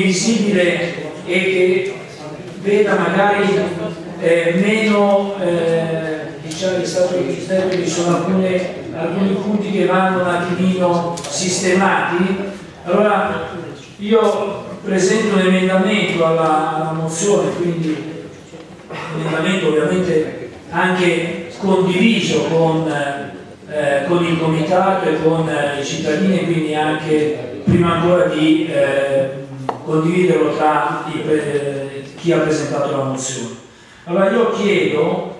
visibile e che veda magari eh, meno eh, diciamo è stato che ci sono alcune, alcuni punti che vanno un attimino sistemati. Allora io presento un emendamento alla, alla mozione quindi un emendamento ovviamente anche condiviso con, eh, con il comitato e con eh, i cittadini quindi anche prima ancora di eh, condividerlo tra chi ha presentato la mozione. Allora io chiedo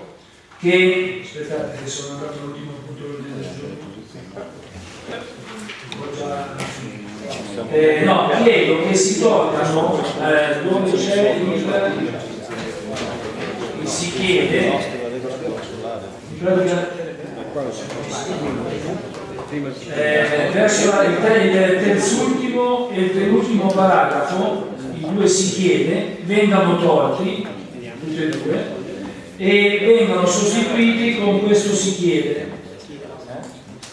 che, aspettate che sono andato all'ultimo punto del giorno, eh, no, chiedo che si tolgano eh, dove c'è il, si chiede eh, verso il terzultimo e il penultimo paragrafo, i due si chiede, vengano tolti, tutti e due, e vengano sostituiti con questo si chiede.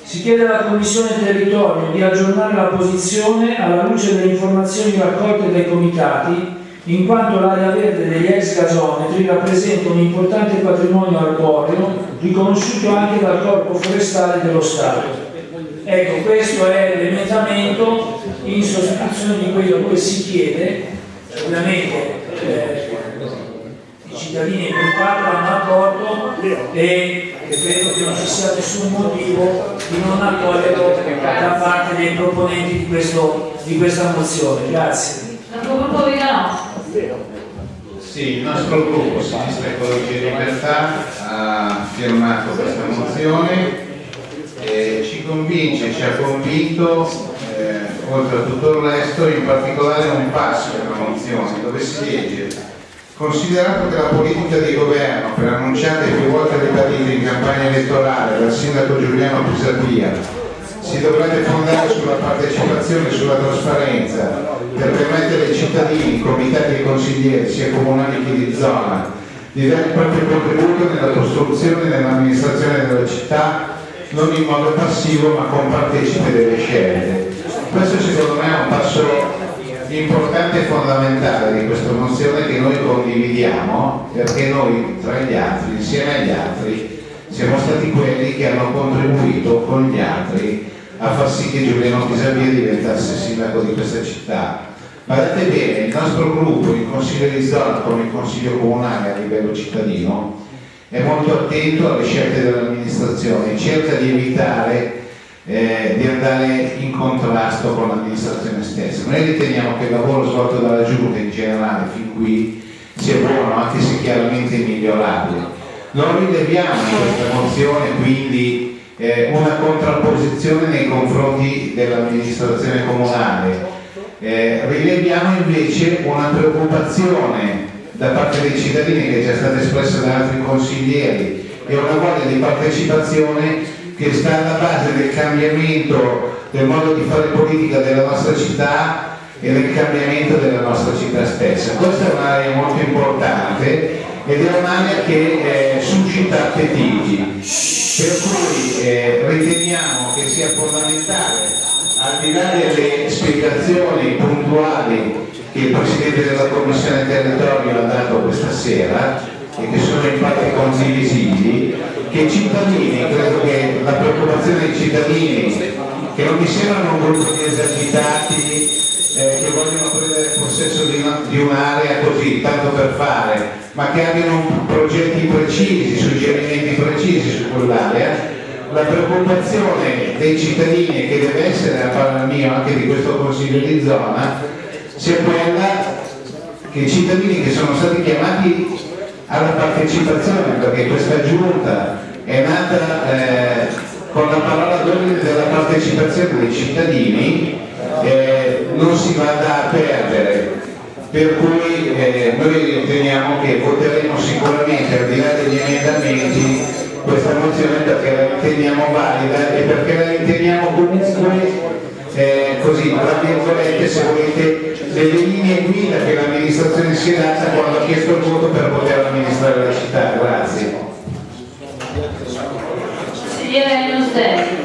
Si chiede alla Commissione Territorio di aggiornare la posizione alla luce delle informazioni raccolte dai comitati in quanto l'area verde degli ex gasometri rappresenta un importante patrimonio arboreo riconosciuto anche dal Corpo Forestale dello Stato. Ecco, questo è l'emendamento in sostituzione di quello dove si chiede, ovviamente eh, i cittadini che parlano hanno accordo e credo che non ci sia nessun motivo di non accoglierlo da parte dei proponenti di, questo, di questa mozione. Grazie. Sì, il nostro gruppo Sinistra Ecologia e Libertà ha firmato questa mozione e ci convince, ci ha convinto, eh, oltre a tutto il resto, in particolare un passo della mozione dove si legge Considerato che la politica di governo, per annunciata e più volte ribadita in campagna elettorale dal sindaco Giuliano Pisapia, si dovrebbe fondare sulla partecipazione e sulla trasparenza per permettere ai cittadini, comitati e consiglieri, sia comunali che di zona, di dare il proprio contributo nella costruzione e nell'amministrazione della città non in modo passivo ma compartecipe delle scelte. Questo secondo me è un passo importante e fondamentale di questa mozione che noi condividiamo perché noi tra gli altri, insieme agli altri, siamo stati quelli che hanno contribuito con gli altri a far sì che Giuliano Pisavia diventasse sindaco di questa città. Guardate bene, il nostro gruppo, il Consiglio di zona come il Consiglio comunale a livello cittadino, è molto attento alle scelte dell'amministrazione, cerca di evitare eh, di andare in contrasto con l'amministrazione stessa. Noi riteniamo che il lavoro svolto dalla Giunta in generale fin qui sia buono, anche se chiaramente migliorabile. Non rileviamo in questa mozione quindi eh, una contrapposizione nei confronti dell'amministrazione comunale. Eh, rileviamo invece una preoccupazione da parte dei cittadini che è già stata espressa da altri consiglieri e una voglia di partecipazione che sta alla base del cambiamento del modo di fare politica della nostra città e del cambiamento della nostra città stessa. Questa è un'area molto importante ed è un'area che eh, suscita appetiti, per cui eh, riteniamo che sia fondamentale, al di là delle spiegazioni puntuali che il Presidente della Commissione Territorio ha dato questa sera e che sono infatti condivisibili, che i cittadini, credo che la preoccupazione dei cittadini, che non mi sembrano un gruppo di esercitati eh, che vogliono prendere possesso di un'area così, tanto per fare, ma che abbiano progetti precisi, suggerimenti precisi su quell'area, la preoccupazione dei cittadini che deve essere a parer mio anche di questo consiglio di zona sia quella che i cittadini che sono stati chiamati alla partecipazione perché questa giunta è nata eh, con la parola d'ordine della partecipazione dei cittadini eh, non si vada a perdere. Per cui eh, noi riteniamo che voteremo sicuramente al di là degli emendamenti questa mozione perché la riteniamo valida e perché la riteniamo comunque eh, così, tra virgolette, se volete, delle linee guida che l'amministrazione si è data quando ha chiesto il voto per poter amministrare la città. Grazie. Grazie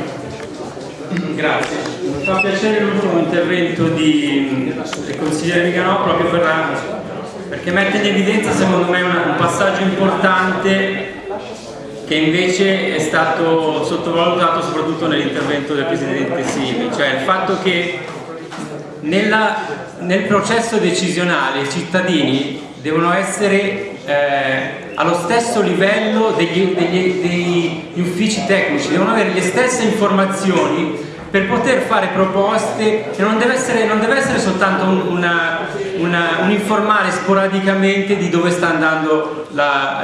grazie. Mi fa piacere l'ultimo intervento di, del consigliere Viganò proprio per la, perché mette in evidenza secondo me un passaggio importante che invece è stato sottovalutato soprattutto nell'intervento del Presidente Simi, cioè il fatto che nella, nel processo decisionale i cittadini devono essere eh, allo stesso livello degli, degli, degli uffici tecnici, devono avere le stesse informazioni per poter fare proposte e non deve essere, non deve essere soltanto un, una, una, un, informare sporadicamente di dove sta andando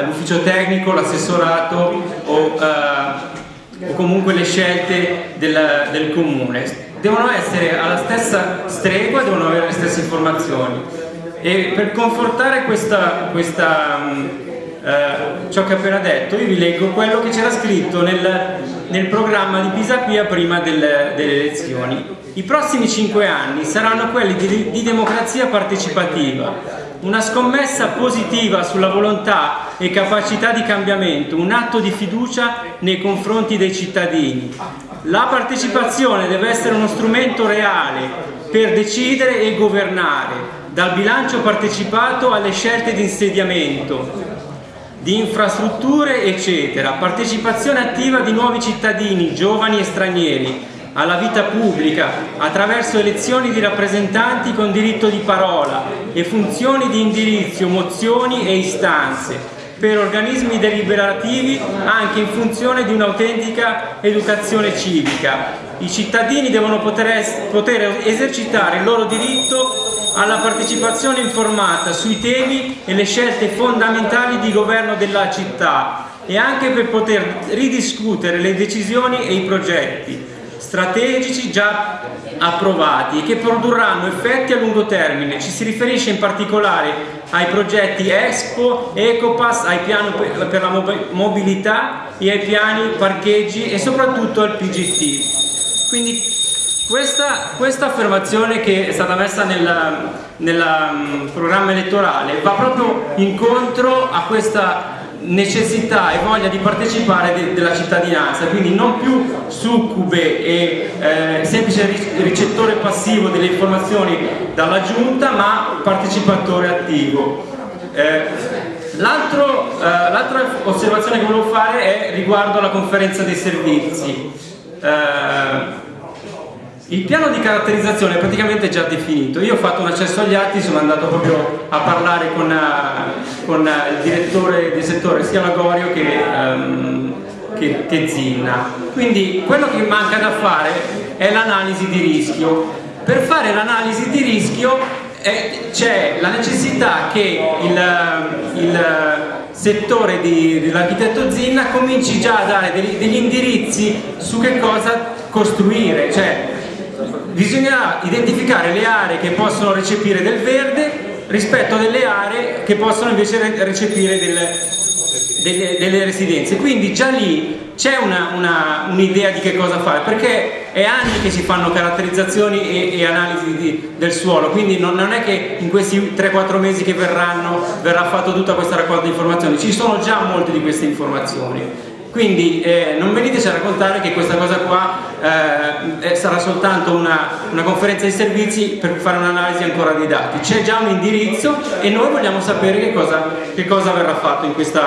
l'ufficio tecnico, l'assessorato o, uh, o, comunque le scelte del, del comune. Devono essere alla stessa stregua, devono avere le stesse informazioni. E per confortare questa, questa eh, ciò che ho appena detto, io vi leggo quello che c'era scritto nel, nel, programma di Pisapia prima del, delle elezioni. I prossimi cinque anni saranno quelli di, di democrazia partecipativa, una scommessa positiva sulla volontà e capacità di cambiamento, un atto di fiducia nei confronti dei cittadini. La partecipazione deve essere uno strumento reale per decidere e governare, dal bilancio partecipato alle scelte di insediamento, di infrastrutture eccetera, partecipazione attiva di nuovi cittadini, giovani e stranieri, alla vita pubblica attraverso elezioni di rappresentanti con diritto di parola e funzioni di indirizzo, mozioni e istanze per organismi deliberativi anche in funzione di un'autentica educazione civica. I cittadini devono poter, poter esercitare il loro diritto alla partecipazione informata sui temi e le scelte fondamentali di governo della città e anche per poter ridiscutere le decisioni e i progetti strategici già approvati e che produrranno effetti a lungo termine. Ci si riferisce in particolare ai progetti Expo, Ecopass, ai piani per la mobilità e ai piani parcheggi e soprattutto al PGT. Quindi questa, questa, affermazione che è stata messa nel, um, programma elettorale va proprio incontro a questa necessità e voglia di partecipare de, della cittadinanza, quindi non più succube e eh, semplice ricettore passivo delle informazioni dalla giunta, ma partecipatore attivo. Eh, L'altra eh, osservazione che volevo fare è riguardo alla conferenza dei servizi. Eh, il piano di caratterizzazione è praticamente già definito, io ho fatto un accesso agli atti, sono andato proprio a parlare con, uh, con uh, il direttore del settore sia Lagorio che, um, che, che Zinna. Quindi quello che manca da fare è l'analisi di rischio. Per fare l'analisi di rischio eh, c'è la necessità che il, il settore dell'architetto Zinna cominci già a dare degli, degli indirizzi su che cosa costruire, cioè bisognerà identificare le aree che possono recepire del verde rispetto a delle aree che possono invece recepire delle, delle, delle residenze. Quindi già lì c'è un'idea un di che cosa fare, perché è anni che si fanno caratterizzazioni e, e analisi di, del suolo, quindi non, non, è che in questi 3-4 mesi che verranno verrà fatto tutta questa raccolta di informazioni, ci sono già molte di queste informazioni. Quindi eh, non veniteci a raccontare che questa cosa qua eh, sarà soltanto una, una, conferenza di servizi per fare un'analisi ancora dei dati. C'è già un indirizzo e noi vogliamo sapere che cosa, che cosa verrà fatto in questo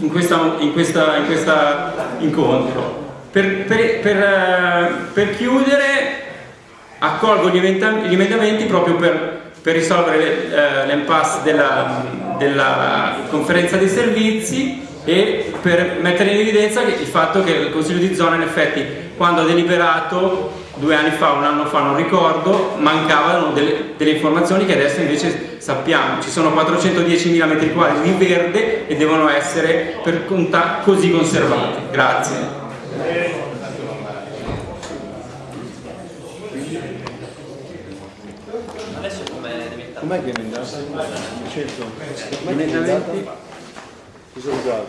in questa, in questa, in questa incontro. Per, per, per, eh, per, chiudere accolgo gli, emendamenti proprio per, risolvere eh, l'impasse della, della conferenza dei servizi e per mettere in evidenza il fatto che il Consiglio di zona in effetti quando ha deliberato due anni fa, un anno fa, non ricordo, mancavano delle, delle informazioni che adesso invece sappiamo. Ci sono 410.000 metri quadri di verde e devono essere per conta così conservati. Grazie. Adesso com'è diventato? Com'è che è diventato? Certo. 100. Ti salutiamo.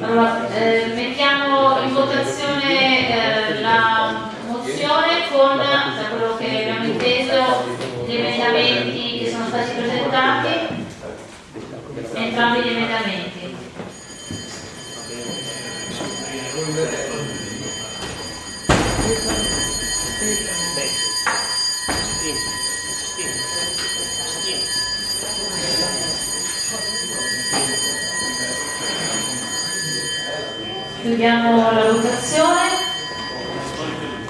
Allora, eh, mettiamo in votazione eh, la mozione con, da quello che abbiamo inteso, gli emendamenti che sono stati presentati, entrambi gli emendamenti. Chiudiamo la votazione.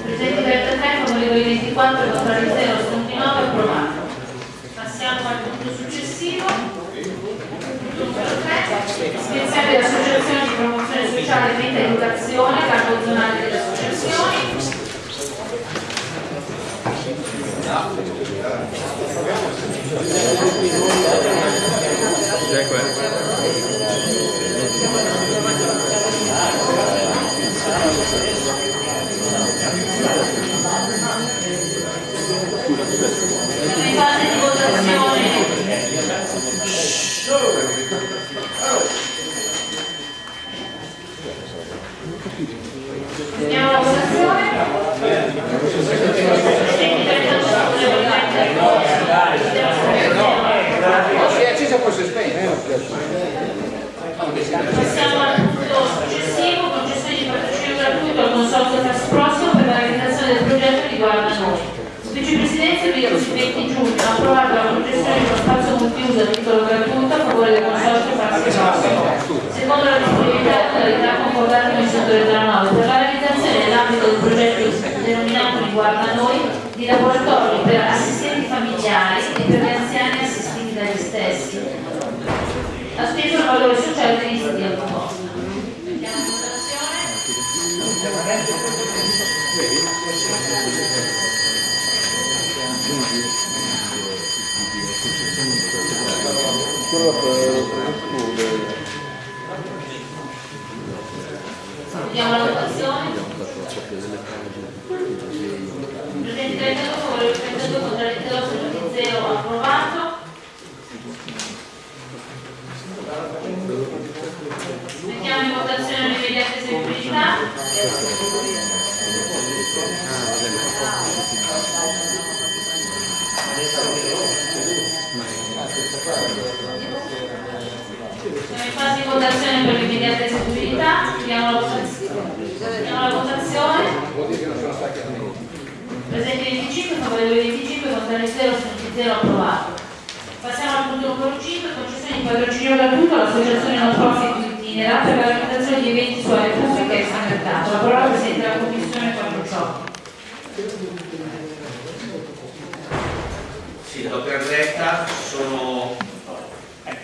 Presenti 33, favorevoli 24, contrari 0, astenuti 9, approvato. Passiamo al punto successivo. Punto 3. Iscrizione delle associazioni di promozione sociale e educazione, capo zonale delle associazioni. Siamo in fase di votazione. Andiamo alla votazione. Presidente, 32 favorevoli, 32. Si è accesa poi si è spenta. Passiamo al punto successivo, concessione di patrocinio gratuito al consorzio Fast Prossimo per la realizzazione del progetto riguarda noi. Vice Presidenza il 20 giugno ha approvato la concessione di uno spazio multiuso a titolo gratuito a favore del consorzio Fast Prossimo. Secondo la disponibilità e modalità concordate con il settore della 9 per la realizzazione nell'ambito del progetto denominato riguarda noi di laboratori per assistenti familiari e per gli anziani assistiti dagli stessi speso il valore sociale degli studi al posto. Mettiamo in votazione. Vediamo la votazione. Presenti 32, favorevoli 32, contrari 0, assoluti 0, approvato. Mettiamo in votazione l'immediata eseguibilità. Siamo in fase di votazione per l'immediata eseguibilità. Chiudiamo la votazione. Chiudiamo la votazione. Presenti 25, favorevoli 25, contrari 0, assenti 0, approvato. Passiamo al punto numero 5, concessione di patrocinio gratuito all'associazione non profit Itinera per la realizzazione di eventi su aree pubbliche e extramercato. La parola al Presidente della Commissione Quattro Ciò. Detta, sono eh,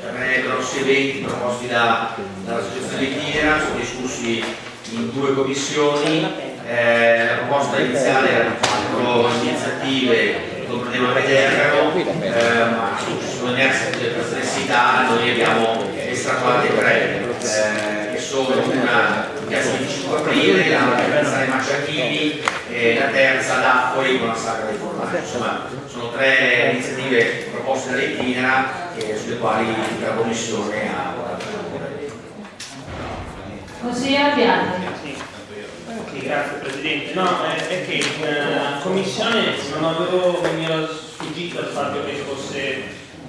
tre grossi eventi proposti da- dall'associazione di Tinera, sono discussi in due commissioni. Eh, la proposta iniziale era quattro iniziative che comprendevano eh, ma ci sono delle perplessità, noi abbiamo estrapolte tre, eh, che sono una piazza 25 aprile, la terza ai Macciachini e la terza Affori con la sagra dei formaggi. Insomma, sono tre iniziative proposte dall'Itinera sulle quali la Commissione ha votato. Consigliere Bianchi. Sì, grazie Presidente. No, è, è che in eh, commissione non avevo, mi era sfuggito il fatto che fosse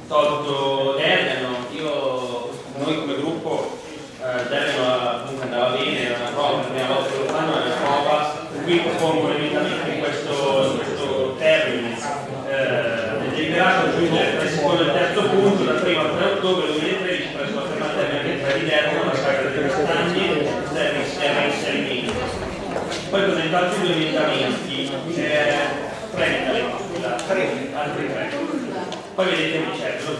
tolto Dergano. Io, noi come gruppo, eh, comunque andava bene, era una prova, la prima volta che lo fanno è una prova. Qui propongo un emendamento in questo, questo termine. Eh, deliberato aggiungere tra il secondo e terzo punto, dal 1 al 3 ottobre 2013 presso la fermata termica di Dergano, la sagra delle castagne, era inserimento. Poi altri due emendamenti, eh, tre emendamenti, scusate, altri tre. Poi vedete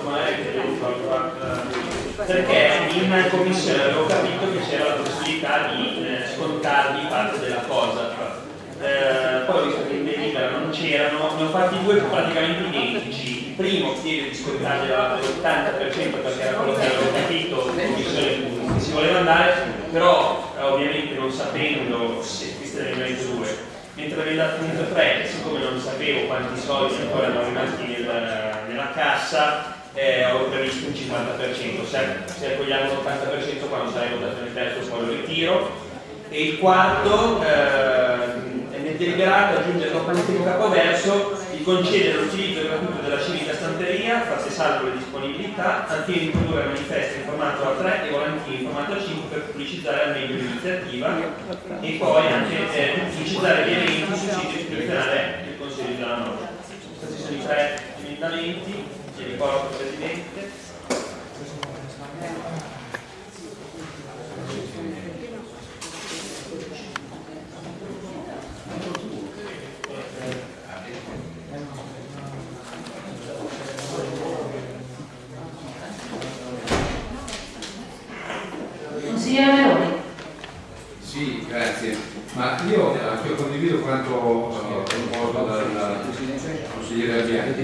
magari che devo fare perché in commissione avevo capito che c'era la possibilità di eh, scontargli parte della cosa. Eh, poi ho visto che in delibera non c'erano, ne ho fatti due praticamente identici. Il primo chiede di scontargli l'80% perché era quello che avevo capito in commissione che si voleva andare, però eh, ovviamente non sapendo se questo era l'emendamento 2, mentre l'emendamento 3, siccome non sapevo quanti soldi ancora erano rimasti nel- nella cassa, eh, previsto un 50%, se, se accogliamo l'80% quando sarà in votazione il terzo poi lo ritiro. E il quarto, eh, è nel deliberato aggiungere dopo l'ultimo capoverso di concedere l'utilizzo gratuito della civica stanteria, fatte salvo le disponibilità, fine di produrre manifesti in formato A3 e volantini in formato A5 per pubblicizzare al meglio l'iniziativa e poi anche eh, pubblicizzare gli eventi sul sito istituzionale del Consiglio della Norma. Questi sono i tre emendamenti, ti ricordo Presidente. Consigliere Meloni. Sì, grazie. Ma io, eh, io condivido quanto eh, proposto dal consigliere Abbiani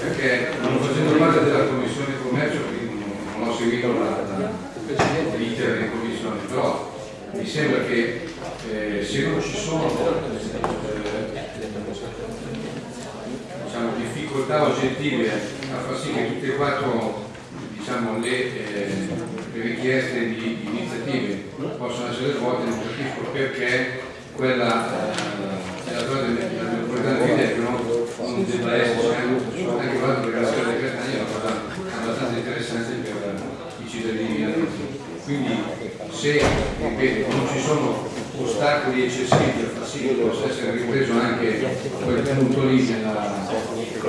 perché non facendo parte della commissione commercio, non, ho seguito l'iter delle commissioni, però mi sembra che eh, se non ci sono diciamo, difficoltà oggettive a far sì che tutte e quattro diciamo, le, eh, le richieste di, di iniziative possano essere svolte, non capisco perché quella eh, della zona della metropolitana di Viterbo non debba essere anche fatto perché la storia dei Catania è una cosa abbastanza interessante per i cittadini milanesi. Quindi se ripeto, non ci sono eccessivi per far sì che possa essere ripreso anche quel punto lì nella,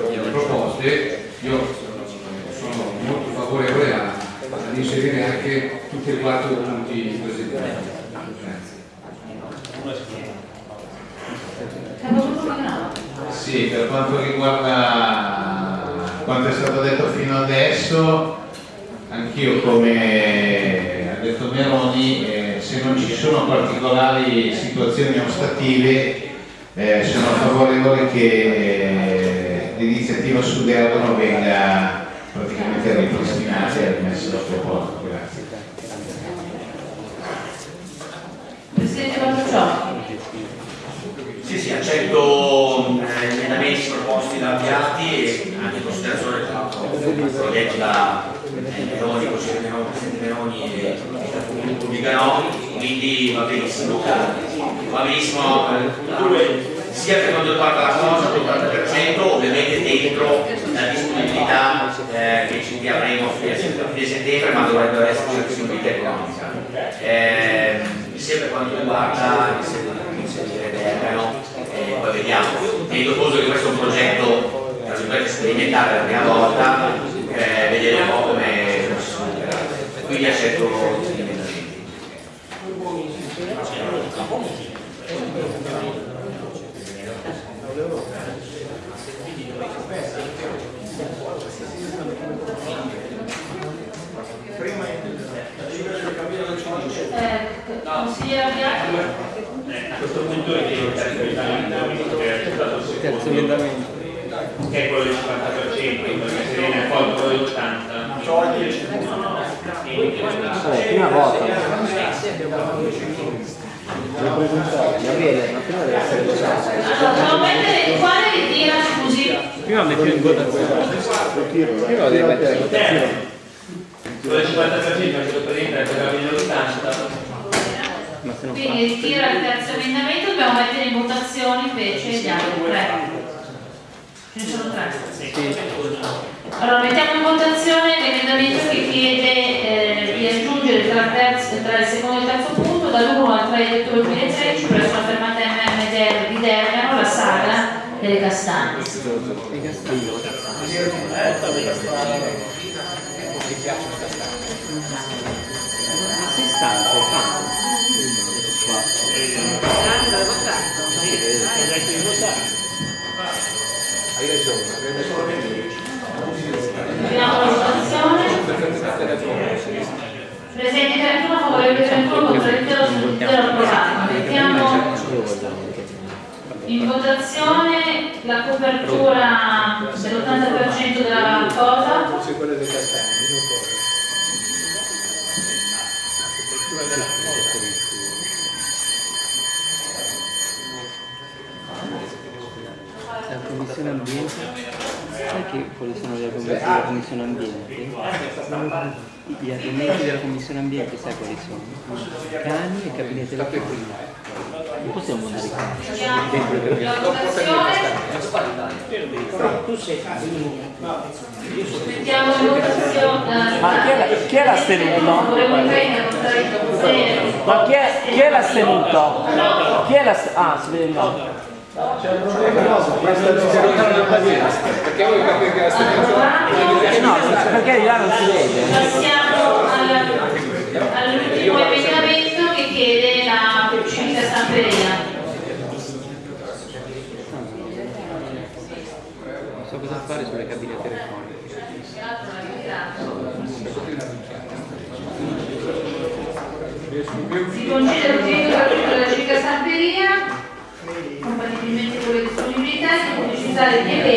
nelle proposte, io sono molto favorevole a, ad inserire anche tutti e quattro i punti presentati. Sì, per quanto riguarda quanto è stato detto fino adesso, anch'io come ha detto Meroni, eh, se non ci sono particolari situazioni ostative, eh, sono favorevole che eh, l'iniziativa su Derdono venga praticamente ripristinata e rimessa al suo posto. Grazie. Presidente Bartolciò. Sì, sì, accetto eh, gli emendamenti proposti da Piatti e anche in considerazione proietti da Meloni, consigliere Meloni, Presidente Meloni e il gruppo Viganò, quindi va benissimo. Va benissimo eh, sia per quanto riguarda la cosa, l'80%, ovviamente dentro la disponibilità eh, che ci avremo a fine settembre, ma dovrebbe esserci la disponibilità economica. Eh, sia per quanto riguarda inserire Bergamo, eh, poi vediamo. Tenendo conto che questo è un progetto per la prima volta, eh, vedere un po' come come si svilupperà. Quindi accetto gli emendamenti. Eh, consigliere Bianchi. A questo punto ritengo il terzo emendamento che è è quello del 50%, perché se viene accolto quello dell'80%. Eh, prima volta. Gabriele, ma prima deve essere votato. Allora, mettere quale? Prima metti in votazione. Prima devi mettere in votazione. Quello del 50% è stato presente per la fine dell'80%. Ma se non fa. Quindi ritira il terzo emendamento, dobbiamo mettere in votazione invece gli altri tre. Ce ne sono tre. Allora mettiamo in votazione l'emendamento che chiede eh, di aggiungere tra, terzo- tra il secondo e il terzo punto dall'1 al 3 di ottobre 2013 presso la fermata MM Der- di Dergano la saga delle castagne. Sei stanco, fa. Chiudiamo la votazione. Presenti 31, favorevole 31, contrario 0 approvato. Mettiamo in votazione la copertura dell'80% della cosa. La commissione ambiente, sai che quali sono gli argomenti della commissione ambiente? Gli argomenti della commissione ambiente sai quali sono? Cani e cucina. Non possiamo andare qua. Mettiamo in votazione. Ma chi è chi è l'astenuto? Favorevole 30, contrario 0. Ma chi è, chi è l'astenuto? Chi è la... Ah, si vede il nome. Approvato. No, perché di là non si vede. Passiamo all'ultimo emendamento che chiede la Non so cosa fare sulle cabine telefoniche. Si concede l'utilizzo gratuito della civica stamperia compatibilmente con le disponibilità di pubblicizzare gli eventi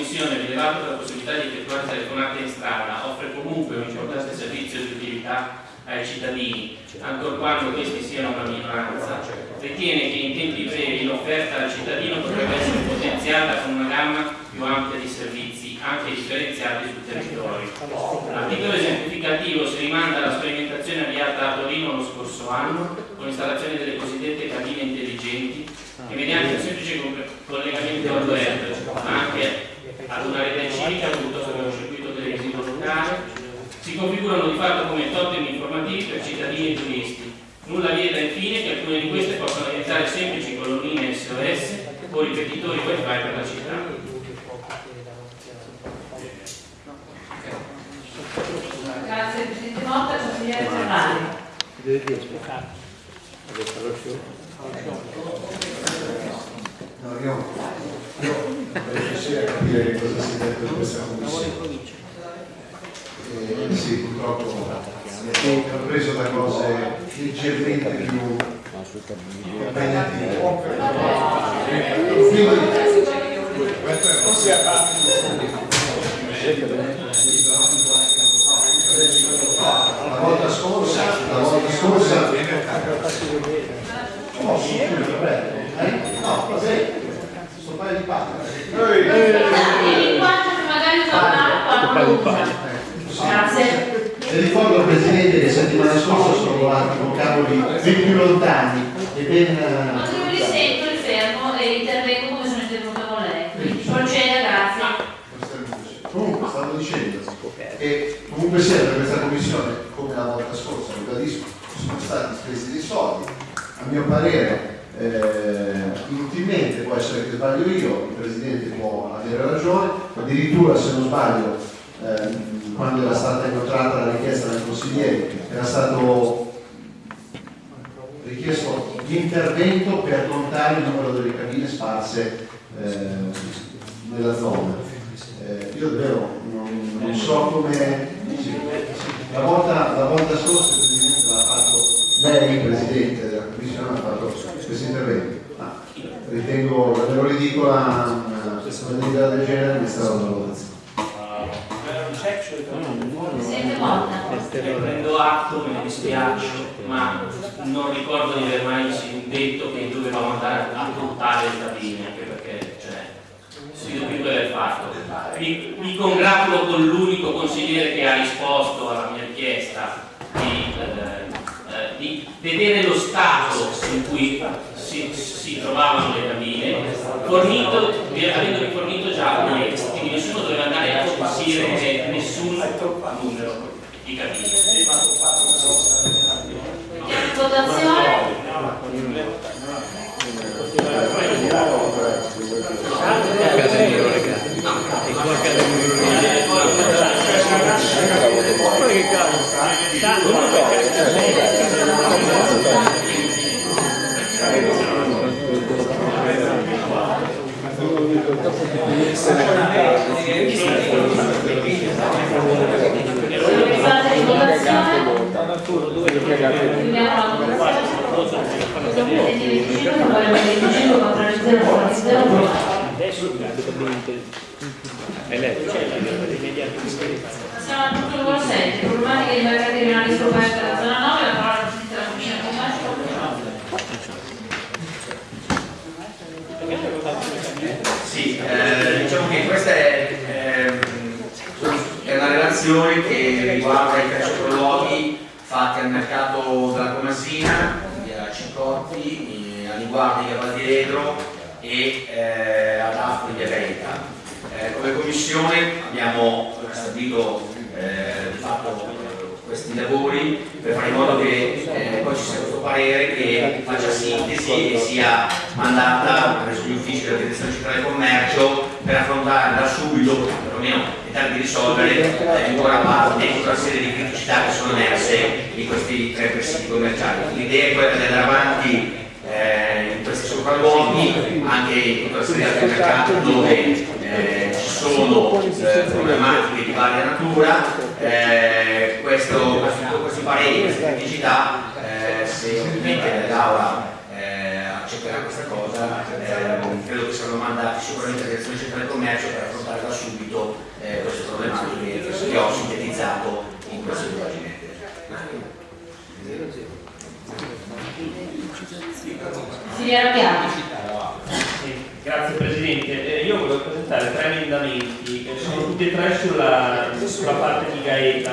Commissione, rilevata la possibilità di effettuare telefonate in strada, offre comunque un importante servizio di utilità ai cittadini, ancor quando questi siano una minoranza, ritiene che in tempi brevi l'offerta al cittadino potrebbe essere potenziata con una gamma più ampia di servizi, anche differenziati sul territorio. L'articolo esemplificativo si rimanda alla sperimentazione avviata a Torino lo scorso anno con l'installazione delle cosiddette cabine intelligenti che mediante un semplice co- collegamento al web, ma anche ad una rete civica piuttosto che a un circuito televisivo locale, si configurano di fatto come totem informativi per cittadini e turisti. Nulla vieta infine che alcune di queste possano diventare semplici colonnine SOS o ripetitori wifi per la città. Grazie Presidente Motta, consigliere Ferrari. No, io, io vorrei riuscire a capire cosa si è detto in questa commissione. Eh, sì, purtroppo ho preso da cose leggermente più impegnative. La volta scorsa, la volta scorsa, no? No, cos'è? Sto paio di. Vieni qua che magari tornare quando lo usa. Grazie. E ricordo Presidente che settimana scorsa sono volati con cavoli più lontani e ben... Non eh, mi risento, mi fermo e intervengo come sono intervenuta con lei. Proceda, grazie. Comunque stavo dicendo che comunque sia per questa commissione, come la volta scorsa, ribadisco, sono stati spesi dei soldi, a mio parere eh, inutilmente, può essere che sbaglio io, il Presidente può avere ragione, addirittura se non sbaglio ehm, quando era stata incontrata la richiesta dai consiglieri era stato richiesto l'intervento per contare il numero delle cabine sparse ehm, nella zona. Eh, io davvero non, non so come... sì, la, volta, la volta scorsa lei Presidente della Commissione ha fatto questo intervento. Ma ritengo davvero ridicola una disponibilità del genere mi sta dando la votazione. Presidente Motta. Prendo atto, me ne dispiace, ma non ricordo di aver mai detto che dovevamo andare a fruttare il giardino, anche perché cioè, si dovrebbe aver fatto. Mi, mi congratulo con l'unico consigliere che ha risposto alla mia richiesta di, eh, eh, di vedere lo stato in cui si, si trovavano le cabine, fornito, avendomi fornito già un ex, quindi nessuno doveva andare a censire nessun numero di cabine. Votazione. In 25, controllo 0, 0, Siamo al punto numero 7, problematiche di mercati regionali scoperte della zona 9, la parola Presidente della Commissione Commercio. Sì, eh, diciamo che questa è, ehm, è una relazione che riguarda i calciaprologhi fatti al mercato della Comasina, via Cincotti, eh, a Liguardi, via Valdiredro e eh, ad Afro, via Gaeta. Eh, come Commissione abbiamo stabilito eh, di fatto questi lavori per fare in modo che eh, poi ci sia questo parere che faccia sintesi e sia mandata presso gli uffici della direzione centrale del commercio per affrontare da subito, perlomeno tentare di risolvere eh, buona parte tutta una serie di criticità che sono emerse in questi tre presidi commerciali. L'idea è quella di andare avanti eh, in questi sopralluoghi, anche in tutta una serie di altri mercati dove eh, sono eh, problematiche di varia natura, eh, questo, questo, questi pareri, queste criticità, eh, se ovviamente l'Aula eh, accetterà questa cosa, eh, credo che saranno mandati sicuramente alla direzione centrale del commercio per affrontare da subito eh, queste problematiche che ho sintetizzato in queste due pagine. Filiera Piano. Sì, Grazie Presidente, Eh, io volevo presentare tre emendamenti, che sono tutti e tre sulla, sulla parte di Gaeta.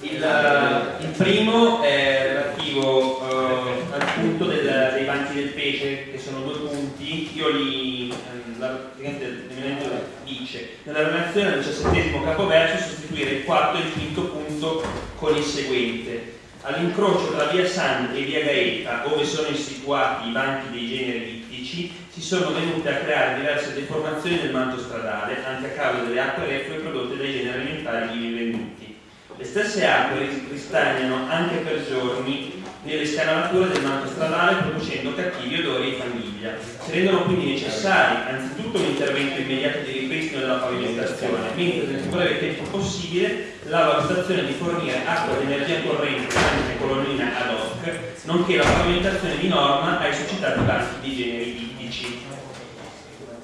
Il, il primo è relativo eh, al punto del- dei banchi del pesce, che sono due punti, io li, ehm, dice, nella relazione al diciassettesimo capoverso sostituire il quarto e il quinto punto con il seguente. All'incrocio tra via San e via Gaeta, dove sono situati i banchi dei generi ittici, si sono venute a creare diverse deformazioni del manto stradale, anche a causa delle acque reflue prodotte dai generi alimentari ivi venduti. Le stesse acque ristagnano anche per giorni nelle scanalature del manto stradale producendo cattivi odori e famiglia. Si rendono quindi necessari anzitutto un intervento immediato di della pavimentazione, mentre nel più breve tempo possibile la valutazione di fornire acqua di energia corrente tramite colonnina ad hoc, nonché la pavimentazione di norma ai suscitati banchi di generi ittici.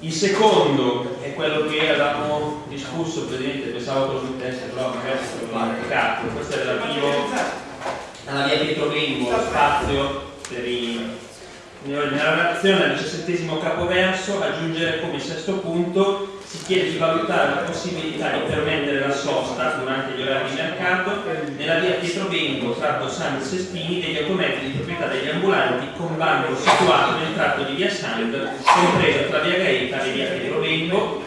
Il secondo è quello che avevamo discusso, Presidente, pensavo fosse un test, però magari l'ho dimenticato, questo è relativo alla via Pietro Vengo, spazio per i... Nella relazione al diciassettesimo capoverso aggiungere come sesto punto si chiede di valutare la possibilità di permettere la sosta durante gli orari di mercato nella via Pietro Vengo, tratto San Sestini degli automezzi di proprietà degli ambulanti con banco situato nel tratto di via Sand compreso tra via Gaeta e via Pietro Vengo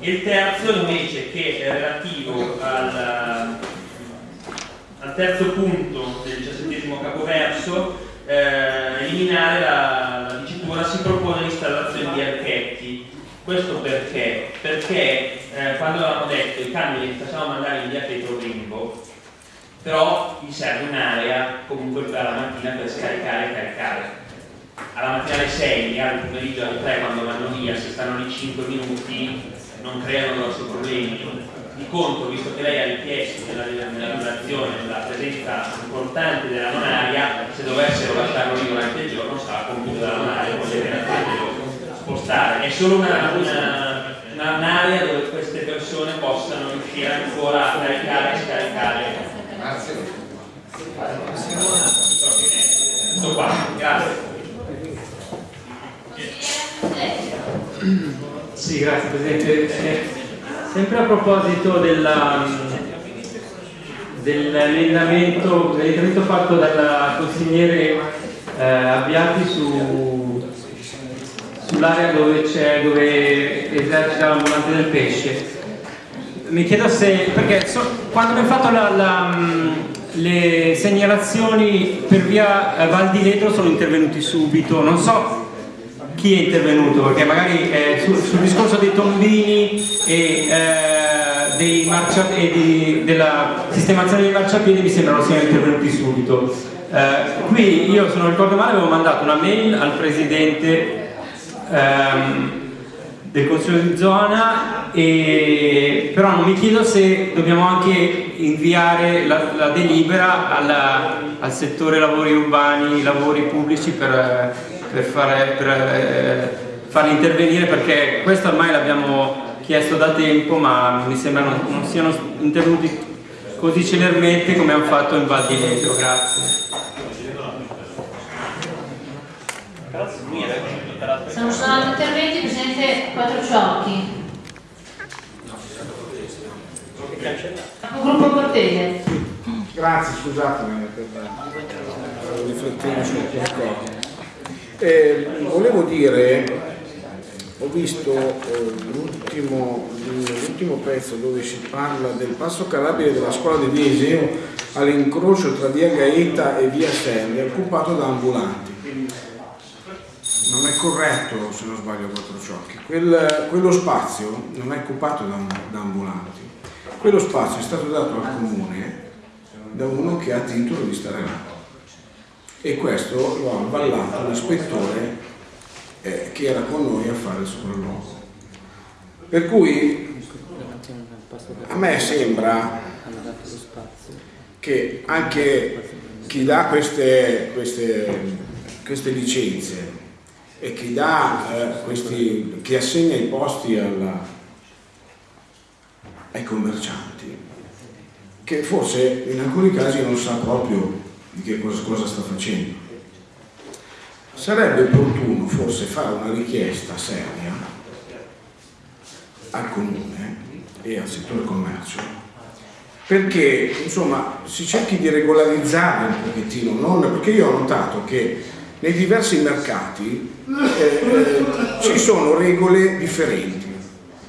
e il terzo invece che è relativo al, al terzo punto del diciassettesimo capoverso eh, eliminare la, la dicitura si propone l'installazione di archetti questo perché? perché eh, quando avevamo detto i camion li facciamo mandare in via Pietro Rimbo però gli serve un'area comunque per la mattina per scaricare e caricare. Alla mattina alle 6, al pomeriggio alle 3 quando vanno via, se stanno lì 5 minuti non creano grossi problemi. Di contro, visto che lei ha richiesto nella, nella relazione la presenza importante della nonaria, se dovessero lasciarlo lì durante il giorno sarà compiuto dalla nonaria, poi deve spostare. È solo una, una, una, un'area dove queste persone possano riuscire ancora a caricare e scaricare. Grazie. Tutto qua, grazie. Sì, grazie Presidente. Eh, sempre a proposito della, dell'emendamento, fatto dal consigliere eh, Abbiati su, sull'area dove, dove esercita l'ambulante del pesce. Mi chiedo se, perché so, quando abbiamo fatto la, la, le segnalazioni per via eh, Val di Letro sono intervenuti subito, non so chi è intervenuto, perché magari eh, sul, sul, discorso dei tombini e, eh, dei e di, della sistemazione dei marciapiedi mi sembrano siano intervenuti subito. Eh, qui io se non ricordo male avevo mandato una mail al presidente ehm, del consiglio di zona e, però non mi chiedo se dobbiamo anche inviare la, la delibera alla, al settore lavori urbani, lavori pubblici per per, fare, per eh, farli intervenire perché questo ormai l'abbiamo chiesto da tempo ma mi sembra non, non siano intervenuti così celermente come hanno fatto in Val di Letro. Grazie. Se non sono altri interventi, Presidente Quattrociocchi. Gruppo Cortese. Grazie, scusatemi per riflettere su qualcosa. Eh, volevo dire, ho visto eh, l'ultimo, pezzo dove si parla del passo carabile della scuola di Viesio all'incrocio tra via Gaeta e via Selle, occupato da ambulanti. Non è corretto, se non sbaglio, quattro ciocchi. Quel, quello spazio non è occupato da, da ambulanti. Quello spazio è stato dato al comune da uno che ha titolo di stare là e questo lo ha avallato l'ispettore eh, che era con noi a fare il sopralluogo. Per cui a me sembra che anche chi dà queste, queste, queste licenze e chi, dà, eh, questi, chi assegna i posti alla, ai commercianti, che forse in alcuni casi non sa proprio di che cosa, cosa sta facendo. Sarebbe opportuno forse fare una richiesta seria al comune e al settore commercio perché insomma si cerchi di regolarizzare un pochettino, non, perché io ho notato che nei diversi mercati eh, eh, ci sono regole differenti,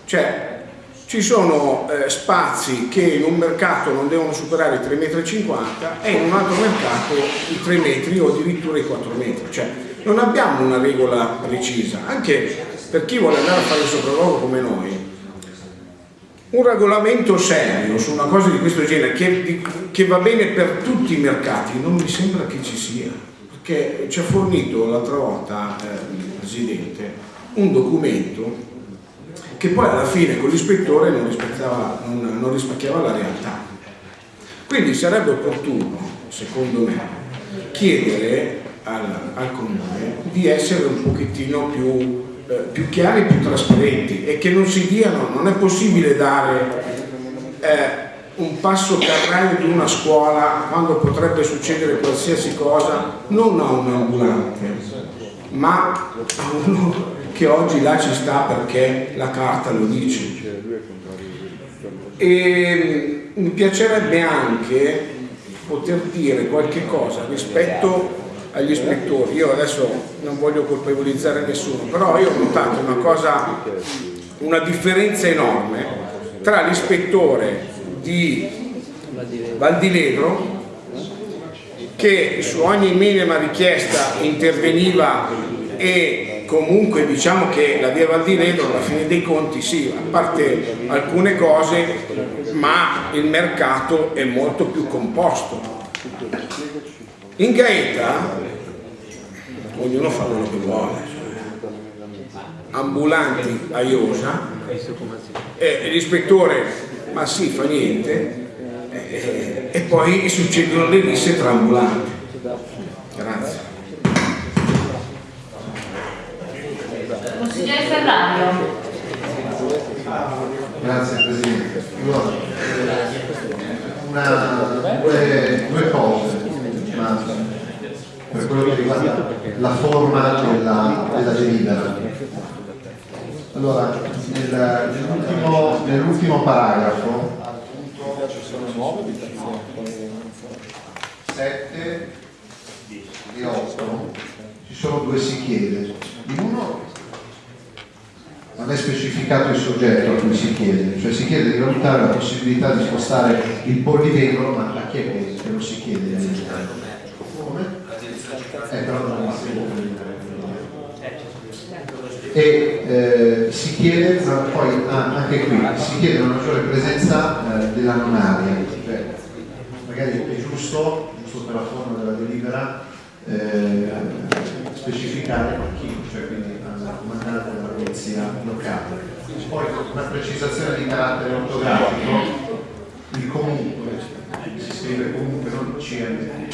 cioè ci sono eh, spazi che in un mercato non devono superare i 3,50 m e in un altro mercato i 3 metri o addirittura i 4 metri. Cioè, non abbiamo una regola precisa, anche per chi vuole andare a fare il sopralluogo come noi. Un regolamento serio su una cosa di questo genere che, che va bene per tutti i mercati non mi sembra che ci sia, perché ci ha fornito l'altra volta eh, il Presidente un documento che poi alla fine con l'ispettore non, non, non rispecchiava la realtà. Quindi sarebbe opportuno, secondo me, chiedere al, al comune di essere un pochettino più, eh, più chiari, più trasparenti e che non si diano, non è possibile dare eh, un passo carraio di una scuola quando potrebbe succedere qualsiasi cosa non a un ambulante ma a uno che oggi là ci sta perché la carta lo dice. E mi piacerebbe anche poter dire qualche cosa rispetto agli ispettori. Io adesso non voglio colpevolizzare nessuno, però io ho notato una cosa, una differenza enorme tra l'ispettore di Valdilegro che su ogni minima richiesta interveniva e comunque diciamo che la via Val di Ledro alla fine dei conti sì, a parte alcune cose, ma il mercato è molto più composto. In Gaeta ognuno fa quello che vuole, ambulanti a Iosa, eh, l'ispettore ma sì, fa niente, eh, e poi succedono le risse tra ambulanti. Grazie. Consigliere Ferrario. Grazie Presidente. Una, due, due cose, ma per quello che riguarda la forma della, della delibera. Allora, nel- nell'ultimo, nell'ultimo paragrafo, appunto, ci sono nuove abitazioni. 7 e 8, ci sono due si chiede. In uno non è specificato il soggetto a cui si chiede, cioè si chiede di valutare la possibilità di spostare il pollivetro, ma a chi è che che lo si chiede? Come? Eh, però non è e eh, si chiede, poi ah, anche qui, si chiede una maggiore presenza eh, della non aria, cioè, magari è giusto, giusto per la forma della delibera, eh, specificare chi, cioè quindi al comandante della polizia locale. Poi una precisazione di carattere ortografico, il comunque, si scrive comunque non CM.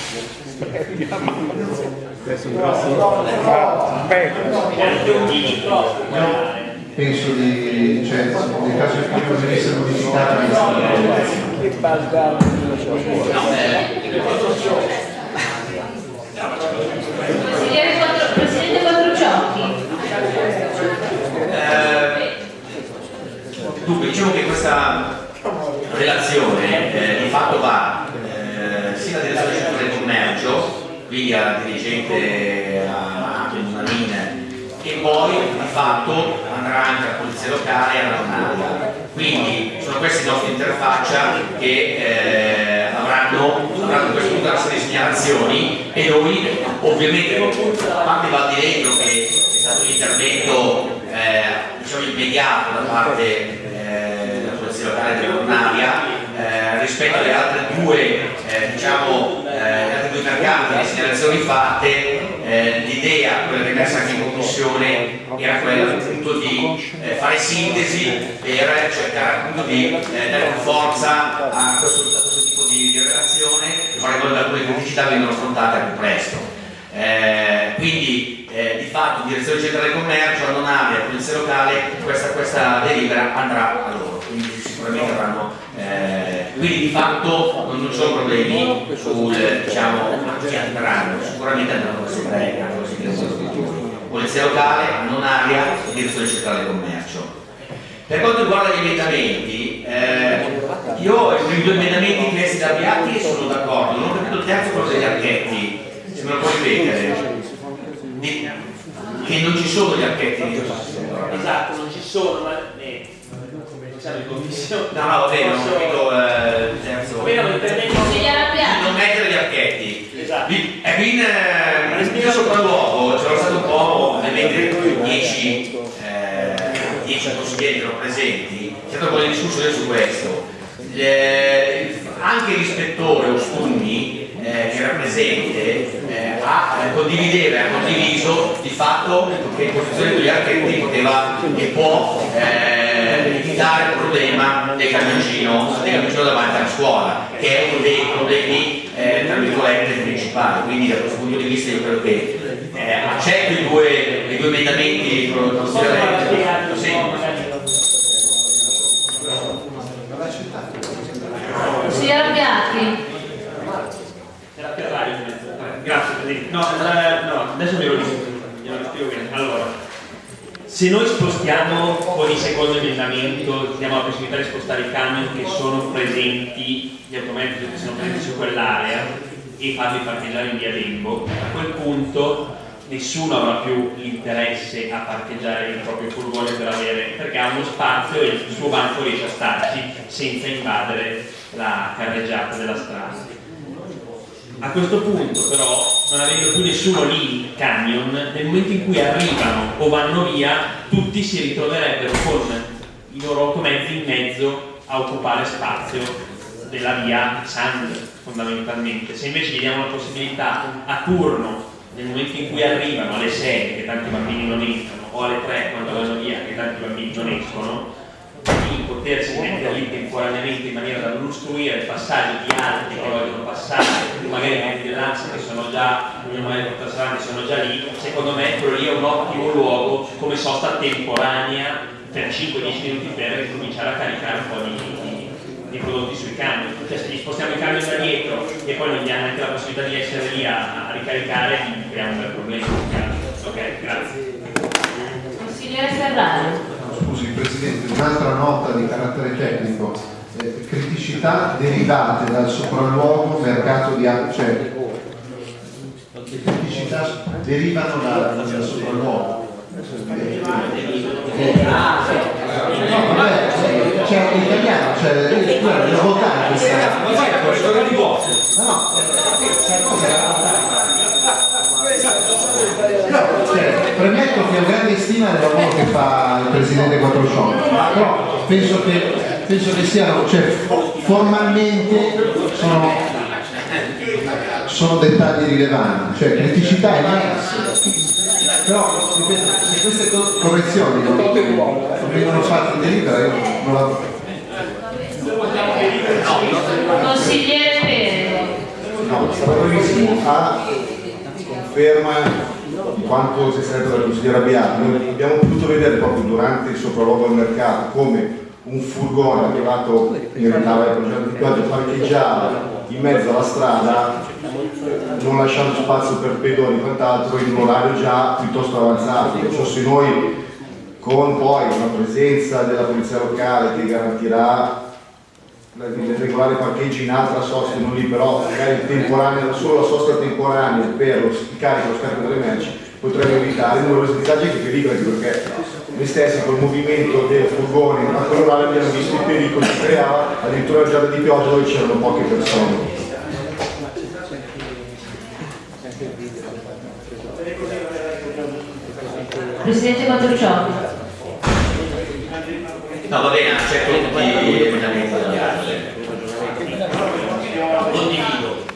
Penso di, cioè, nel caso in cui non venisse modificata Che Quattro- Presidente Quattrociocchi. Eh, Dunque, diciamo che questa relazione eh, di fatto va direzione centrale del commercio, quindi alla dirigente a Manina, e poi di fatto andrà anche alla polizia locale e alla Donaria. Quindi sono queste le nostre interfaccia che eh, avranno, avranno a questo punto di segnalazioni e noi ovviamente a parte Valdiregno che è stato un intervento eh, diciamo immediato da parte eh, della polizia locale della Cornaria eh, rispetto alle altre due eh, diciamo eh, due mercati le segnalazioni fatte eh, l'idea, quella che è messa anche in commissione era quella appunto di eh, fare sintesi per cercare appunto di eh, dare forza a questo, a questo tipo di, di relazione e fare in modo che alcune criticità vengano affrontate più presto. Eh, quindi eh, di fatto direzione centrale del commercio, non avere polizia locale, questa, questa delibera andrà a loro, sicuramente avranno, eh, quindi di fatto non, ci sono problemi sul, diciamo, che andranno, sicuramente andranno verso tre. polizia locale, non aria, direzione centrale del commercio. Per quanto riguarda gli emendamenti, eh, io i due emendamenti chiesti da Biatti sono d'accordo, non ho capito il terzo quello degli archetti, se me lo puoi ripetere. Che non ci sono gli archetti Esatto, non ci sono, ma siamo in commissione. No, no, va bene, non ho capito eh, il Consigliere Di Appiani. non mettere gli archetti. Esatto. E qui in, eh, in mio sopralluogo c'erano stato un po', ovviamente 10 eh, 10 consiglieri che erano presenti, c'è stato un po' di discussione su questo. Le- anche l'ispettore Ostunni, eh, che era presente, ha, eh, condivideva, ha condiviso di fatto che in posizione degli archetti poteva e può eh, evitare il problema del camioncino, del camioncino davanti alla scuola, che è uno dei problemi eh, tra virgolette principali. Quindi da questo punto di vista io credo che eh, accetto i due, i due emendamenti. Sì. Consigliere Abbiati. Grazie Presidente. No, eh, no, adesso ve lo dico, bene. Allora, se noi spostiamo con il secondo emendamento, diamo la possibilità di spostare i camion che sono presenti, gli automezzi che sono presenti su quell'area e farli parcheggiare in via Dembo, a quel punto nessuno avrà più l'interesse a parcheggiare il proprio furgone per avere, perché ha uno spazio e il suo banco riesce a starci senza invadere la carreggiata della strada. A questo punto però, non avendo più nessuno lì in camion, nel momento in cui arrivano o vanno via, tutti si ritroverebbero con i loro automezzi in mezzo a occupare spazio della via Sand, fondamentalmente. Se invece gli diamo la possibilità a turno, nel momento in cui arrivano alle 6, che tanti bambini non entrano, o alle 3 quando vanno via, che tanti bambini non escono, di potersi mettere lì temporaneamente in maniera da non il passaggio di altri che vogliono passare, magari i di danza che sono già, magari portarsi avanti sono già lì, secondo me quello lì è un ottimo luogo come sosta temporanea per 5-10 minuti per cominciare a caricare un po' di, di, di prodotti sui camion. Cioè se gli spostiamo i camion da dietro e poi non gli hanno neanche la possibilità di essere lì a, a ricaricare, creiamo un bel problema. Ok, grazie. Consigliere Ferrari. Presidente, un'altra nota di carattere tecnico. Eh, criticità derivate dal sopralluogo mercato di acqua, cioè criticità derivano da- dal sopralluogo. No, vabbè, c'è l'italiano, cioè, devo votare questa. Ma no, sai No, cioè, premetto che ho grande stima del lavoro che fa il Presidente Quattrocione, però penso che, penso che siano, cioè, formalmente sono, sono dettagli rilevanti, cioè criticità immense. Però, ripeto, se queste co- correzioni non, non vengono fatte in delibera, io non la... Consigliere Perego. No, stavo benissimo a conferma di quanto si è stretto dalla consigliera Bianchi. Noi abbiamo potuto vedere proprio durante il sopralluogo al mercato come un furgone arrivato in ritardo al progetto parcheggiava in mezzo alla strada non lasciando spazio per pedoni e quant'altro in un orario già piuttosto avanzato. Perciò se noi con poi una presenza della polizia locale che garantirà il regolare parcheggio in altra sosta, non lì però magari temporanea, solo la sosta temporanea per lo carico e lo scarico delle merci, potremmo evitare numerosi disagi e pericoli perché noi stessi col movimento del furgone a quell'orario abbiamo visto i pericoli che creava, addirittura la giornata di pioggia dove c'erano poche persone. Presidente Quattrocione. No, va bene, accetto tutti gli emendamenti degli altri. Condivido.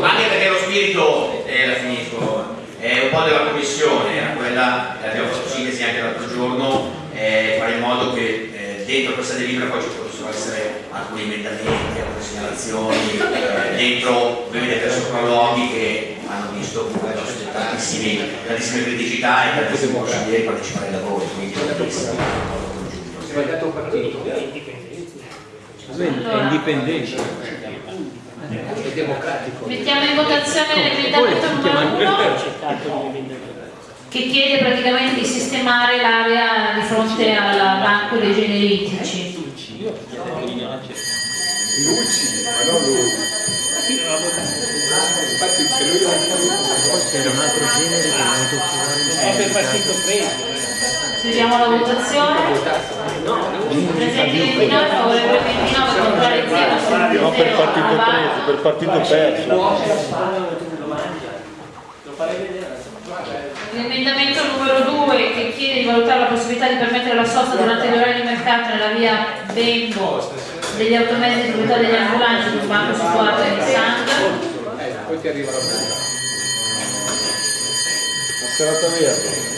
Anche perché lo spirito, e la finisco, è un po' della commissione, era quella, abbiamo fatto sintesi anche l'altro giorno, eh, fare in modo che eh, dentro questa delibera poi ci possano essere alcuni emendamenti, alcune segnalazioni, eh, dentro ovviamente per sopralluoghi che hanno visto comunque tantissimi, tantissime criticità e tantissimi consiglieri partecipare ai lavori, quindi un lavoro congiunto. Sbagliato partito. È indipendente. È democratico. Mettiamo in votazione l'emendamento numero che chiede praticamente di sistemare l'area di fronte al banco dei generici. Luci, ma non lui. Infatti se lui Era un altro genere che non è toccato. È per partito preso. Chiudiamo la votazione. Presenti 29, favorevole 29, contrari 0, No, per partito preso, per partito perso. L'emendamento numero 2 che chiede di valutare la possibilità di permettere la sosta durante gli orari di mercato nella via Bembo degli automezzi di proprietà degli ambulanti sul banco situato in Sand. Poi ti arriva la. La serata verde.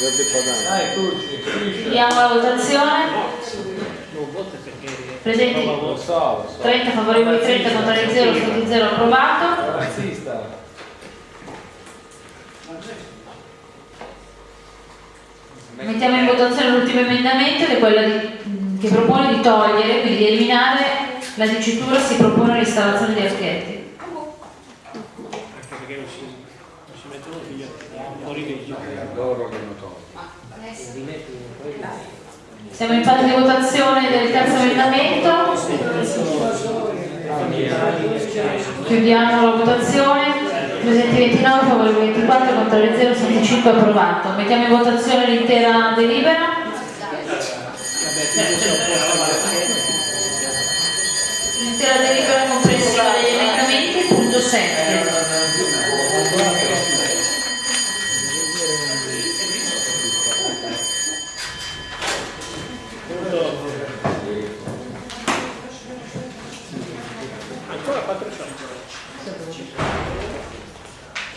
Verde padano. Dai, Turci, Chiudiamo la votazione. Presenti Non lo so, lo so. 30 favorevoli 30 contrari 0, stati 0 approvato. Razzista. Mettiamo in votazione l'ultimo emendamento che è quello di- che propone di togliere, quindi di eliminare la dicitura si propone l'installazione di archetti. Perché non si, non si mettono via, fuori legge. Loro che hanno tolto. Siamo in fase di votazione del terzo emendamento. Chiudiamo la votazione. Presenti 29, favorevoli 24, contrari 0, 65 approvato. Mettiamo in votazione l'intera delibera. L'intera delibera comprensiva degli emendamenti, punto 7.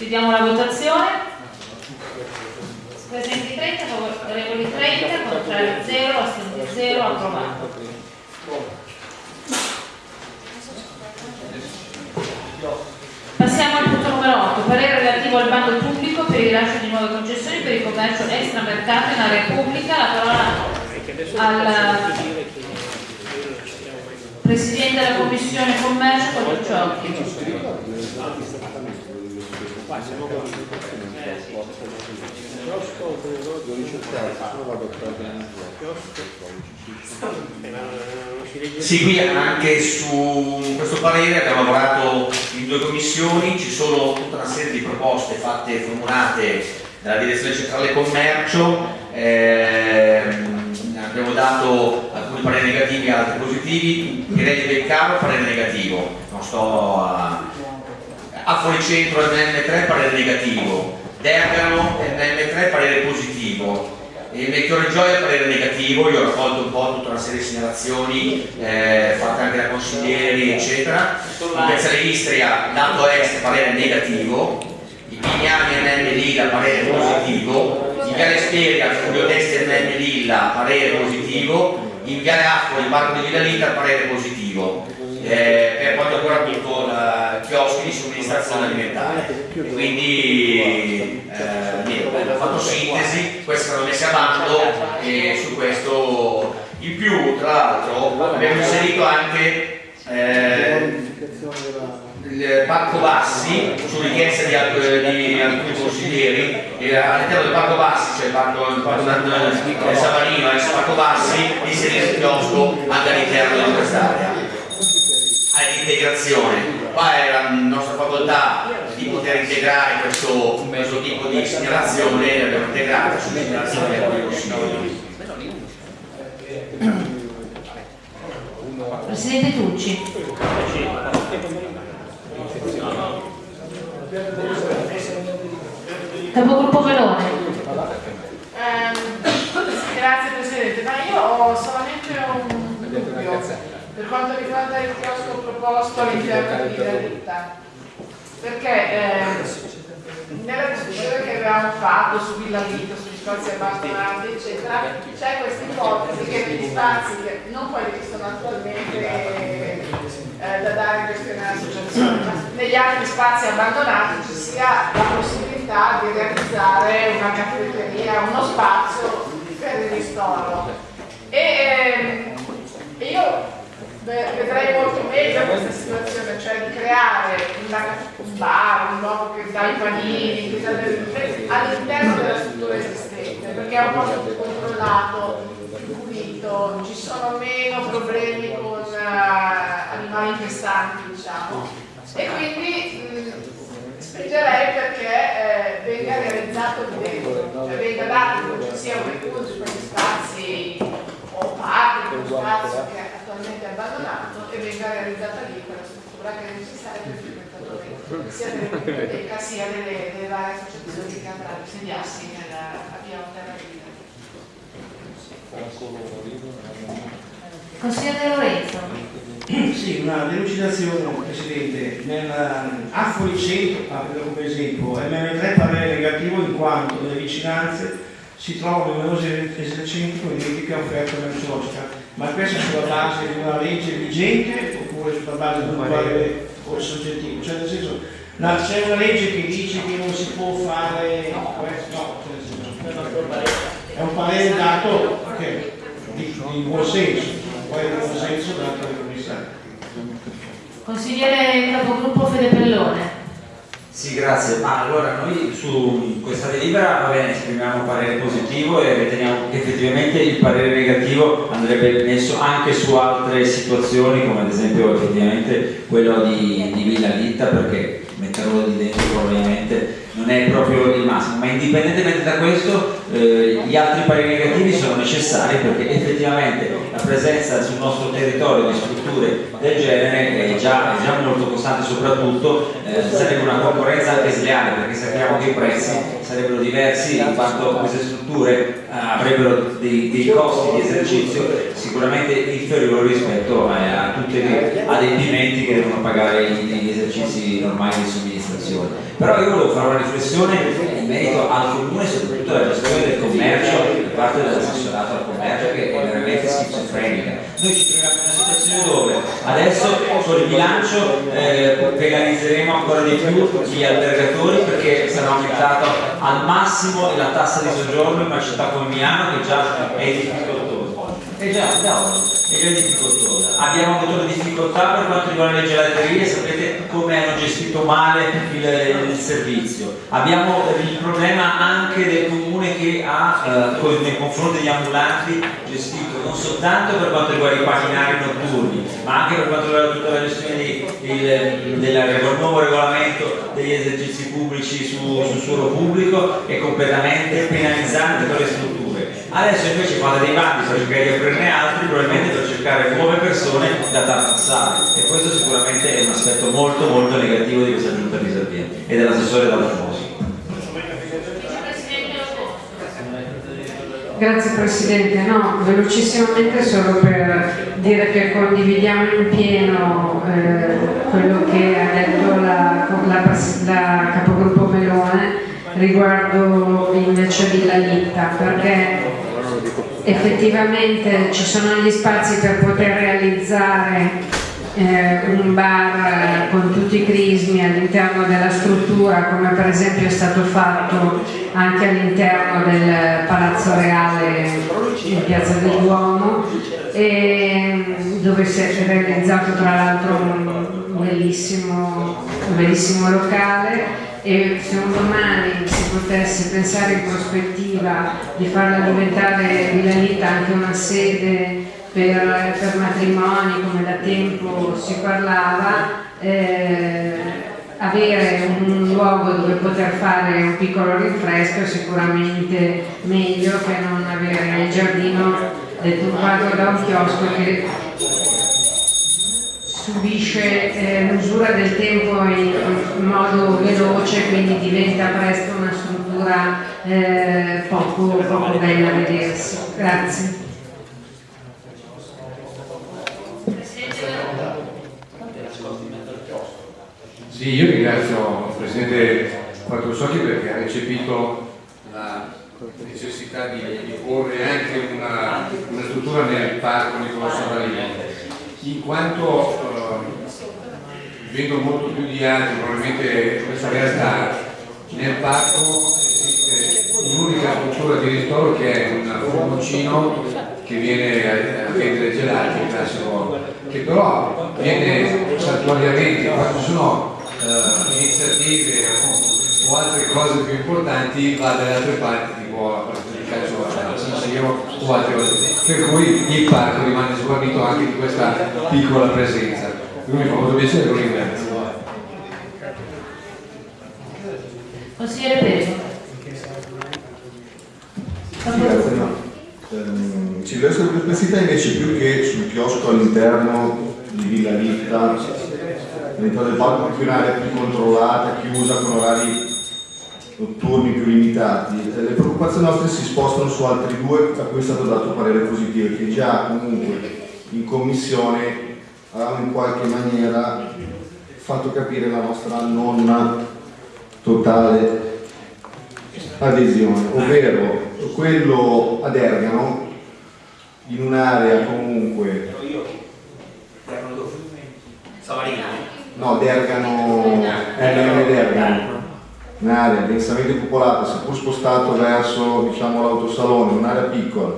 Chiudiamo la votazione. Presenti 30, favorevoli 30, contrari 0, astenuti 0, approvato. Passiamo al punto numero 8, parere relativo al bando pubblico per il rilascio di nuove concessioni per il commercio extramercato in area pubblica. La parola al Presidente della Commissione Commercio, Sì, qui anche su questo parere abbiamo lavorato in due commissioni, ci sono tutta una serie di proposte fatte, formulate dalla Direzione Centrale Commercio, ehm, abbiamo dato alcuni pareri negativi e altri positivi, direi di Beccaro parere negativo, non sto a... a Fuoricentro NM3 parere negativo, Dergano NM3 parere positivo, il Melchiorre Gioia parere negativo, io ho raccolto un po' tutta una serie di segnalazioni eh, fatte anche da consiglieri eccetera, in Piazzale Istria lato est parere negativo, i Pignani NM Lilla parere positivo, in Viale Speria Fulvio Testi NM Lilla parere positivo, in Viale Acqua il Parco di Villa Lilla parere positivo. Eh, per quanto riguarda appunto la chioschi di somministrazione alimentare. Quindi eh, abbiamo fatto sintesi queste saranno messe a bando e su questo in più tra l'altro abbiamo inserito anche eh, il Parco Bassi su richiesta di, alc- di alcuni consiglieri. E all'interno del Parco Bassi c'è il Parco, il parco del Savanino e il Parco Bassi inserire il chiosco anche all'interno di quest'area all'integrazione. Qua è la nostra facoltà di poter integrare questo, questo tipo di segnalazione l'abbiamo integrata su segnalazione di alcuni consiglieri. Presidente Tucci. Capogruppo Velone. Ehm, grazie Presidente, ma io ho solamente un dubbio per quanto riguarda il chiosco proposto all'interno di Villa perché eh, nella discussione che avevamo fatto su Villa Vita, sugli spazi abbandonati eccetera, c'è questa ipotesi che negli spazi, non quelli che sono attualmente eh, da dare in gestione all'associazione, ma negli altri spazi abbandonati ci sia la possibilità di realizzare una caffetteria, uno spazio per il ristoro. E ehm, io vedrei molto meglio questa situazione, cioè di creare un bar, un luogo che dà i panini, all'interno della struttura esistente, perché è un posto più controllato, più pulito, ci sono meno problemi con eh, animali infestanti, diciamo. E quindi mh, spingerei perché eh, venga realizzato lì dentro, cioè venga dato che ci sia un recupero di quegli spazi o parte di uno spazio che è attualmente abbandonato e venga realizzata lì quella struttura che è necessaria per i frequentatori sia delle biblioteca sia delle, delle varie associazioni che andranno a insediarsi nella a via Terra Vita. Consigliere Lorenzo. Sì, una delucidazione, Presidente. Nel, a Fuoricentro, ah, prendo come esempio, MM3 parere negativo in quanto nelle vicinanze si trovano numerosi esercenti con identica offerta merceologica, ma questo sulla base di una legge vigente oppure sulla base di un parere soggettivo? Cioè nel senso, c'è una legge che dice che non si può fare questo? No, cioè nel senso, è un parere dato che- di, di buon senso, poi di buon senso dato dai commissari. Consigliere capogruppo Fede Pellone. Sì, grazie. Ma allora noi su questa delibera va bene, esprimiamo parere positivo e riteniamo che effettivamente il parere negativo andrebbe messo anche su altre situazioni, come ad esempio effettivamente quello di, di Villa Litta, perché metterlo di dentro probabilmente non è proprio il massimo, ma indipendentemente da questo eh, gli altri pareri negativi sono necessari perché effettivamente la presenza sul nostro territorio di strutture del genere è già, è già molto costante, soprattutto eh, sarebbe una concorrenza anche sleale perché sappiamo che i prezzi sarebbero diversi in quanto queste strutture eh, avrebbero dei, dei costi di esercizio sicuramente inferiori rispetto eh, a tutti gli adempimenti che devono pagare gli, gli esercizi normali di somministrazione. Però io volevo fare una riflessione in merito al comune soprattutto alla gestione del commercio da parte dell'assessorato al commercio che è veramente schizofrenica. Noi ci troviamo in una situazione dove adesso con il bilancio eh, penalizzeremo ancora di più gli albergatori perché sarà aumentata al massimo la tassa di soggiorno in una città come Milano che già è difficoltosa. E già, già, è già difficoltosa. Abbiamo avuto le difficoltà per quanto riguarda le gelaterie, sapete come hanno gestito male il, il servizio. Abbiamo il problema anche del comune che ha eh, nei confronti degli ambulanti gestito non soltanto per quanto riguarda i paninari notturni, ma anche per quanto riguarda tutta la gestione di, il, del, del nuovo regolamento degli esercizi pubblici su, sul suolo pubblico è completamente penalizzante per le strutture. Adesso invece fate dei bandi per cercare di aprirne altri, probabilmente per cercare nuove persone da tartassare e questo sicuramente è un aspetto molto molto negativo di questa giunta riserviente e dell'assessore Dall'Afosi. Grazie Presidente, no, velocissimamente solo per dire che condividiamo in pieno eh, quello che ha detto la, la, la capogruppo Melone riguardo invece Villa Litta perché effettivamente ci sono gli spazi per poter realizzare eh, un bar con tutti i crismi all'interno della struttura come per esempio è stato fatto anche all'interno del Palazzo Reale in Piazza del Duomo dove si è realizzato tra l'altro un bellissimo, un bellissimo locale e se un domani si potesse pensare in prospettiva di farla diventare Vilanita anche una sede per, per matrimoni come da tempo si parlava eh, avere un luogo dove poter fare un piccolo rinfresco è sicuramente meglio che non avere il giardino deturpato da un chiosco che subisce eh, l'usura del tempo in, in, modo veloce quindi diventa presto una struttura eh, poco, poco bella a vedersi. Grazie. Sì, io ringrazio il Presidente Quattro Socchi perché ha recepito la necessità di, di porre anche una, una, struttura nel parco Nicolò Savarino in quanto eh, vedo molto più di altri probabilmente questa realtà nel parco esiste un'unica struttura di ristoro che è un formoncino che viene a, vendere gelati in classe nuova che però viene saltuariamente quando sono eh, iniziative o altre cose più importanti va dalle altre parti tipo la partita di calcio a San Siro o altre cose per cui il parco rimane sguarnito anche di questa piccola presenza. Quindi mi fa molto piacere lo ringrazio Consigliere Peso. Sì, grazie, no. ehm, ci deve essere perplessità invece più che sul chiosco all'interno di Villa Litta all'interno del parco più un'area più controllata, chiusa con orari notturni più limitati. Eh, le preoccupazioni nostre si spostano su altri due a cui è stato dato parere positivo che già comunque in commissione avevamo in qualche maniera fatto capire la nostra non totale adesione, ovvero quello ad Ergano in un'area comunque no, Dergano, LM Dergano un'area densamente popolata, seppur spostato verso diciamo, l'autosalone, un'area piccola,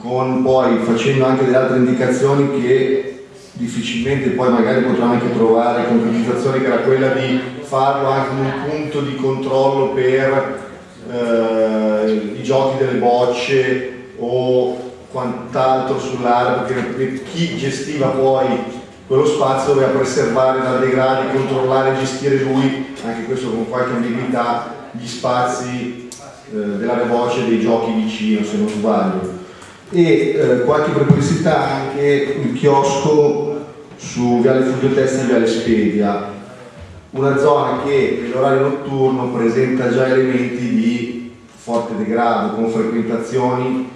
con poi facendo anche delle altre indicazioni che difficilmente poi magari potremo anche trovare concretizzazione che era quella di farlo anche un punto di controllo per eh, i giochi delle bocce o quant'altro sull'area perché chi gestiva poi quello spazio doveva preservare da degradi, controllare e gestire lui, anche questo con qualche ambiguità, gli spazi eh, della voce dei giochi vicino, se non sbaglio. E eh, qualche perplessità anche il chiosco su Viale Fulvio Testa e Viale Spedia, una zona che nell'orario notturno presenta già elementi di forte degrado, con frequentazioni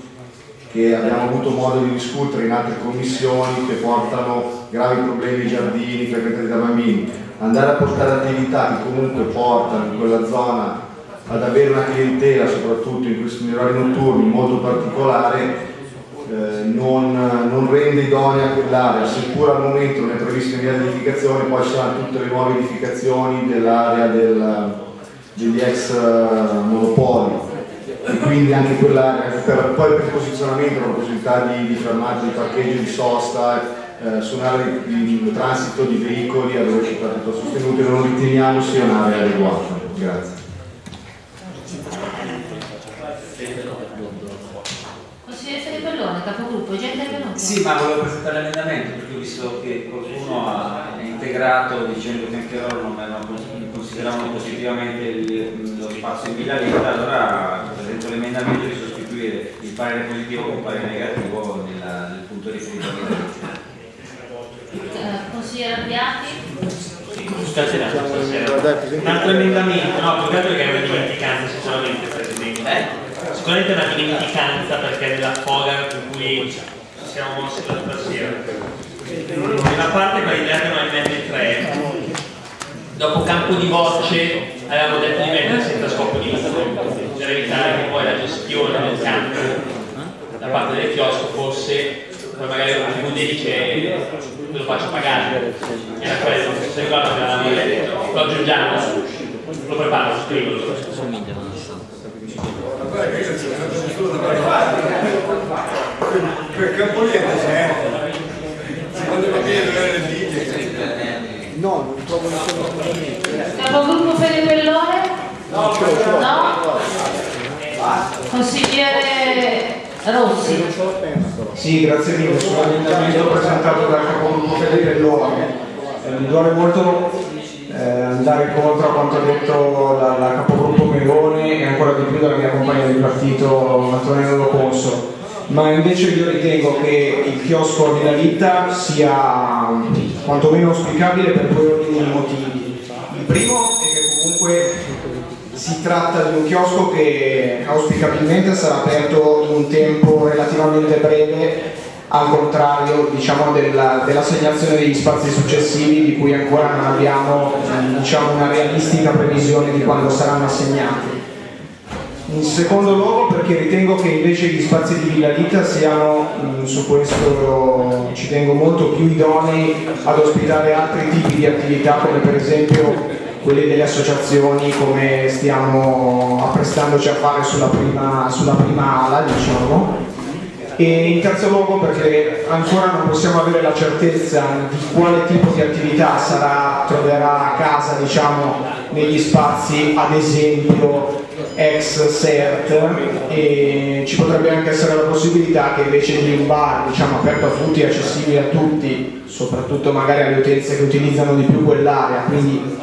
che abbiamo avuto modo di discutere in altre commissioni che portano gravi problemi ai giardini frequentati da bambini. andare a portare attività che comunque portano in quella zona ad avere una clientela, soprattutto in questi orari notturni, molto particolare, eh, non, non rende idonea quell'area, seppur al momento non è prevista via edificazione, poi ci saranno tutte le nuove edificazioni dell'area del, degli ex eh, monopoli e quindi anche quell'area, per, poi per il posizionamento, la possibilità di, di fermata, di parcheggio, di sosta, eh, su un'area di, di transito di veicoli a velocità piuttosto sostenute, non riteniamo sia un'area adeguata. Grazie. Consigliere Ribellone, capogruppo, già intervenuto? Sì, ma volevo presentare l'emendamento perché ho visto che qualcuno ha integrato dicendo che anche loro non avevano- consideravano positivamente il- lo spazio in Villa Letta, allora presento l'emendamento di sostituire il parere positivo con il parere negativo nella- nel punto Villa Letta. Eh, Consigliere Abbiati? Stasera. Un altro emendamento, no, più che altro che è una dimenticanza sicuramente, Presidente. Sicuramente è una dimenticanza perché della foga in cui ci siamo mossi l'altra sera. Una parte quella di Lerno MM3, dopo campo di voce avevamo detto di mettere senza scopo di lucro, per evitare che poi la gestione del campo da parte del chiosco fosse poi magari un TV dice lo faccio pagare. Era quello. Se ricordo che l'avevamo detto lo aggiungiamo. Lo preparo lo scrivo. Per Campoliente c'è. Secondo me deve le No, non trovo nessuno assolutamente. Capogruppo Fede Bellone? No. Consigliere Rossi? Sì, grazie mille, sono l'emendamento presentato dal capogruppo Fede Bellone. Eh, mi duole molto eh, andare contro a quanto ha detto la, la capogruppo Melone e ancora di più dalla mia compagna di partito Antonello Loconso. Ma invece io ritengo che il chiosco a Villa Litta sia quantomeno auspicabile per due ordini di motivi. Il primo è che comunque si tratta di un chiosco che auspicabilmente sarà aperto in un tempo relativamente breve, al contrario diciamo, della- dell'assegnazione degli spazi successivi di cui ancora non abbiamo diciamo, una realistica previsione di quando saranno assegnati. In secondo luogo perché ritengo che invece gli spazi di Villa Lita siano, mh, su questo ci tengo molto, più idonei ad ospitare altri tipi di attività come per esempio quelle delle associazioni come stiamo apprestandoci a fare sulla prima, sulla prima ala diciamo. E in terzo luogo perché ancora non possiamo avere la certezza di quale tipo di attività sarà, troverà casa diciamo, negli spazi, ad esempio ex CERT e ci potrebbe anche essere la possibilità che invece di un bar diciamo, aperto a tutti, accessibile a tutti, soprattutto magari alle utenze che utilizzano di più quell'area, quindi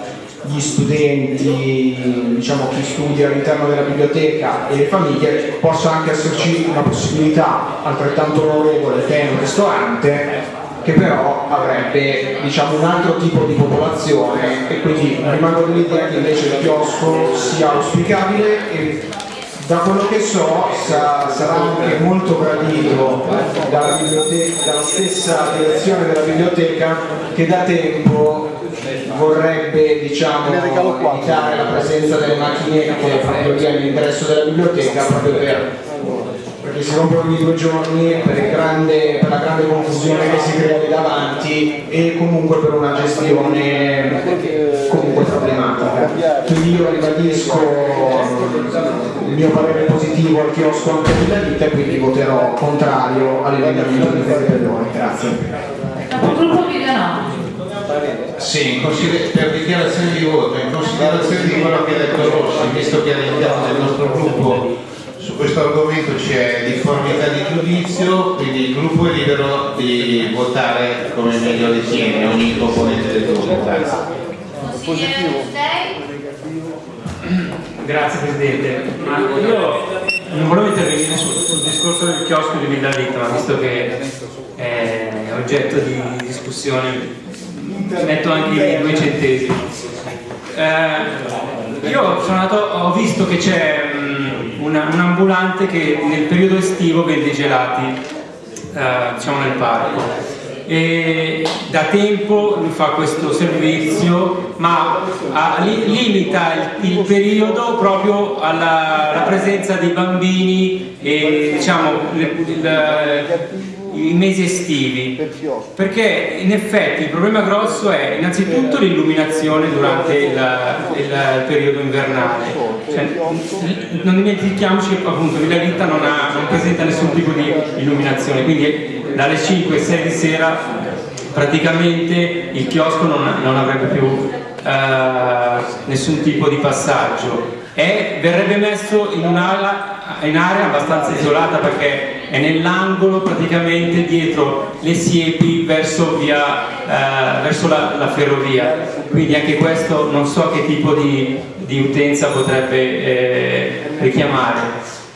gli studenti, diciamo chi studia all'interno della biblioteca e le famiglie, possa anche esserci una possibilità altrettanto onorevole che è un ristorante che però avrebbe diciamo, un altro tipo di popolazione e quindi rimango dell'idea che invece il chiosco sia auspicabile e da quello che so sa- sarà anche molto gradito dalla, dalla stessa direzione della biblioteca che da tempo vorrebbe diciamo, evitare la presenza delle macchinette proprio lì all'ingresso della biblioteca proprio per perché si rompono ogni due giorni per, grande- per la grande confusione che si crea lì davanti e comunque per una gestione comunque problematica. Quindi io ribadisco il mio parere positivo al chiosco anche della vita e quindi voterò contrario all'emendamento di Fede Bellone. Grazie. Sì, per dichiarazione di voto, in considerazione di quello che ha detto Rossi, visto che all'interno del nostro gruppo su questo argomento c'è difformità di giudizio, quindi il gruppo è libero di votare come meglio ritiene ogni componente del gruppo. Mustei? Grazie Presidente, ma io non volevo intervenire sul, sul discorso del chiosco di Villa ma visto che è oggetto di discussione metto anche i due centesimi. Eh, io sono andato, ho visto che c'è mm, un ambulante che nel periodo estivo vende gelati, eh, diciamo nel parco. e da tempo fa questo servizio ma ha- li- limita il, il periodo proprio alla, alla presenza dei bambini e diciamo le- il- i mesi estivi. Perché in effetti il problema grosso è innanzitutto l'illuminazione durante il, il- periodo invernale. Cioè, non dimentichiamoci che appunto Villa Litta non, ha- non presenta nessun tipo di illuminazione. Quindi dalle 5 6 di sera praticamente il chiosco non, non avrebbe più eh, nessun tipo di passaggio. E verrebbe messo in un'area abbastanza isolata perché è nell'angolo praticamente dietro le siepi verso, via, eh, verso la, la ferrovia. Quindi anche questo non so che tipo di, di utenza potrebbe eh, richiamare.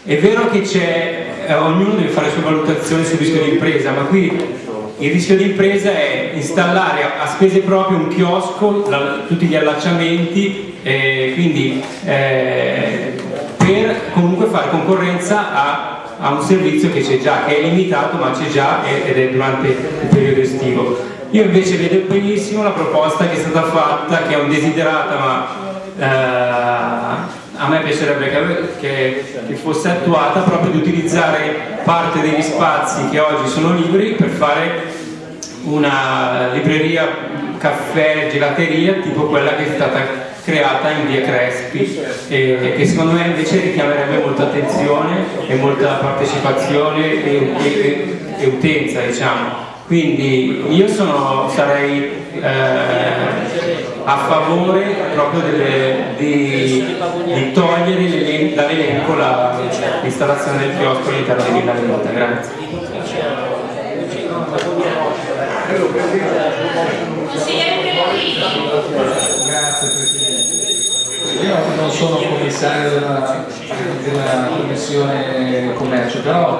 È vero che c'è eh, ognuno deve fare le sue valutazioni sul rischio di impresa ma qui il rischio di impresa è installare a, spese proprie un chiosco, la- tutti gli allacciamenti, eh, quindi eh, per comunque fare concorrenza a, a un servizio che c'è già, che è limitato ma c'è già ed è durante il periodo estivo. Io invece vedo benissimo la proposta che è stata fatta, che è un desiderata ma eh, a me piacerebbe che- che fosse attuata proprio di utilizzare parte degli spazi che oggi sono liberi per fare una libreria, caffè, gelateria tipo quella che è stata creata in via Crespi e che secondo me invece richiamerebbe molta attenzione e molta partecipazione e, e- e utenza diciamo quindi io sono, sarei eh, a favore proprio delle- di, di togliere l'elen- dall'elenco la- l'installazione del chiosco all'interno di Villa Venuta. Grazie. Grazie Presidente. Io non sono commissario della, della Commissione Commercio, però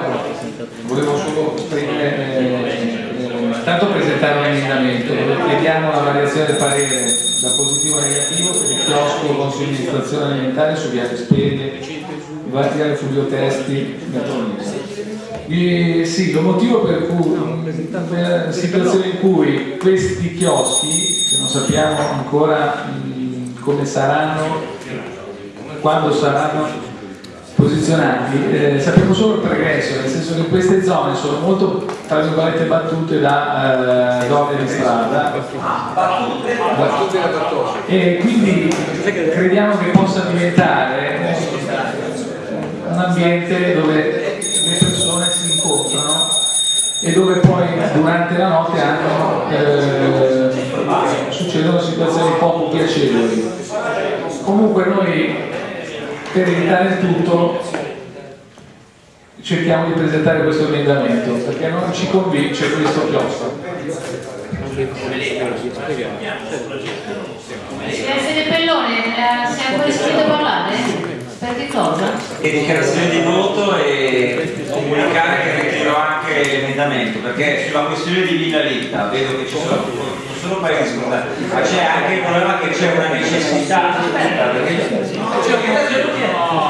volevo solo esprimere, eh, tanto presentare un emendamento chiediamo la variazione del parere da positivo a negativo per il chiosco con somministrazione alimentare su Viale Spede, Viale Fulvio Testi, Gattonese. E sì, lo motivo per cui una situazione in cui questi chioschi, che non sappiamo ancora come saranno, quando saranno posizionati, eh, sappiamo solo il progresso, nel senso che queste zone sono molto tra virgolette battute da eh, zone di strada. E quindi crediamo che possa diventare un ambiente dove le persone si incontrano e dove poi durante la notte hanno, eh, succedono situazioni poco piacevoli. Comunque noi per evitare il tutto cerchiamo di presentare questo emendamento perché non ci convince questo chiostro. De Pellone, eh, sei ancora iscritto a parlare? Per che cosa? e dichiarazione di voto e comunicare che ritiro anche l'emendamento perché sulla questione di Villa Litta vedo che ci sono solo di scusate ma c'è anche il problema che c'è una necessità. Perché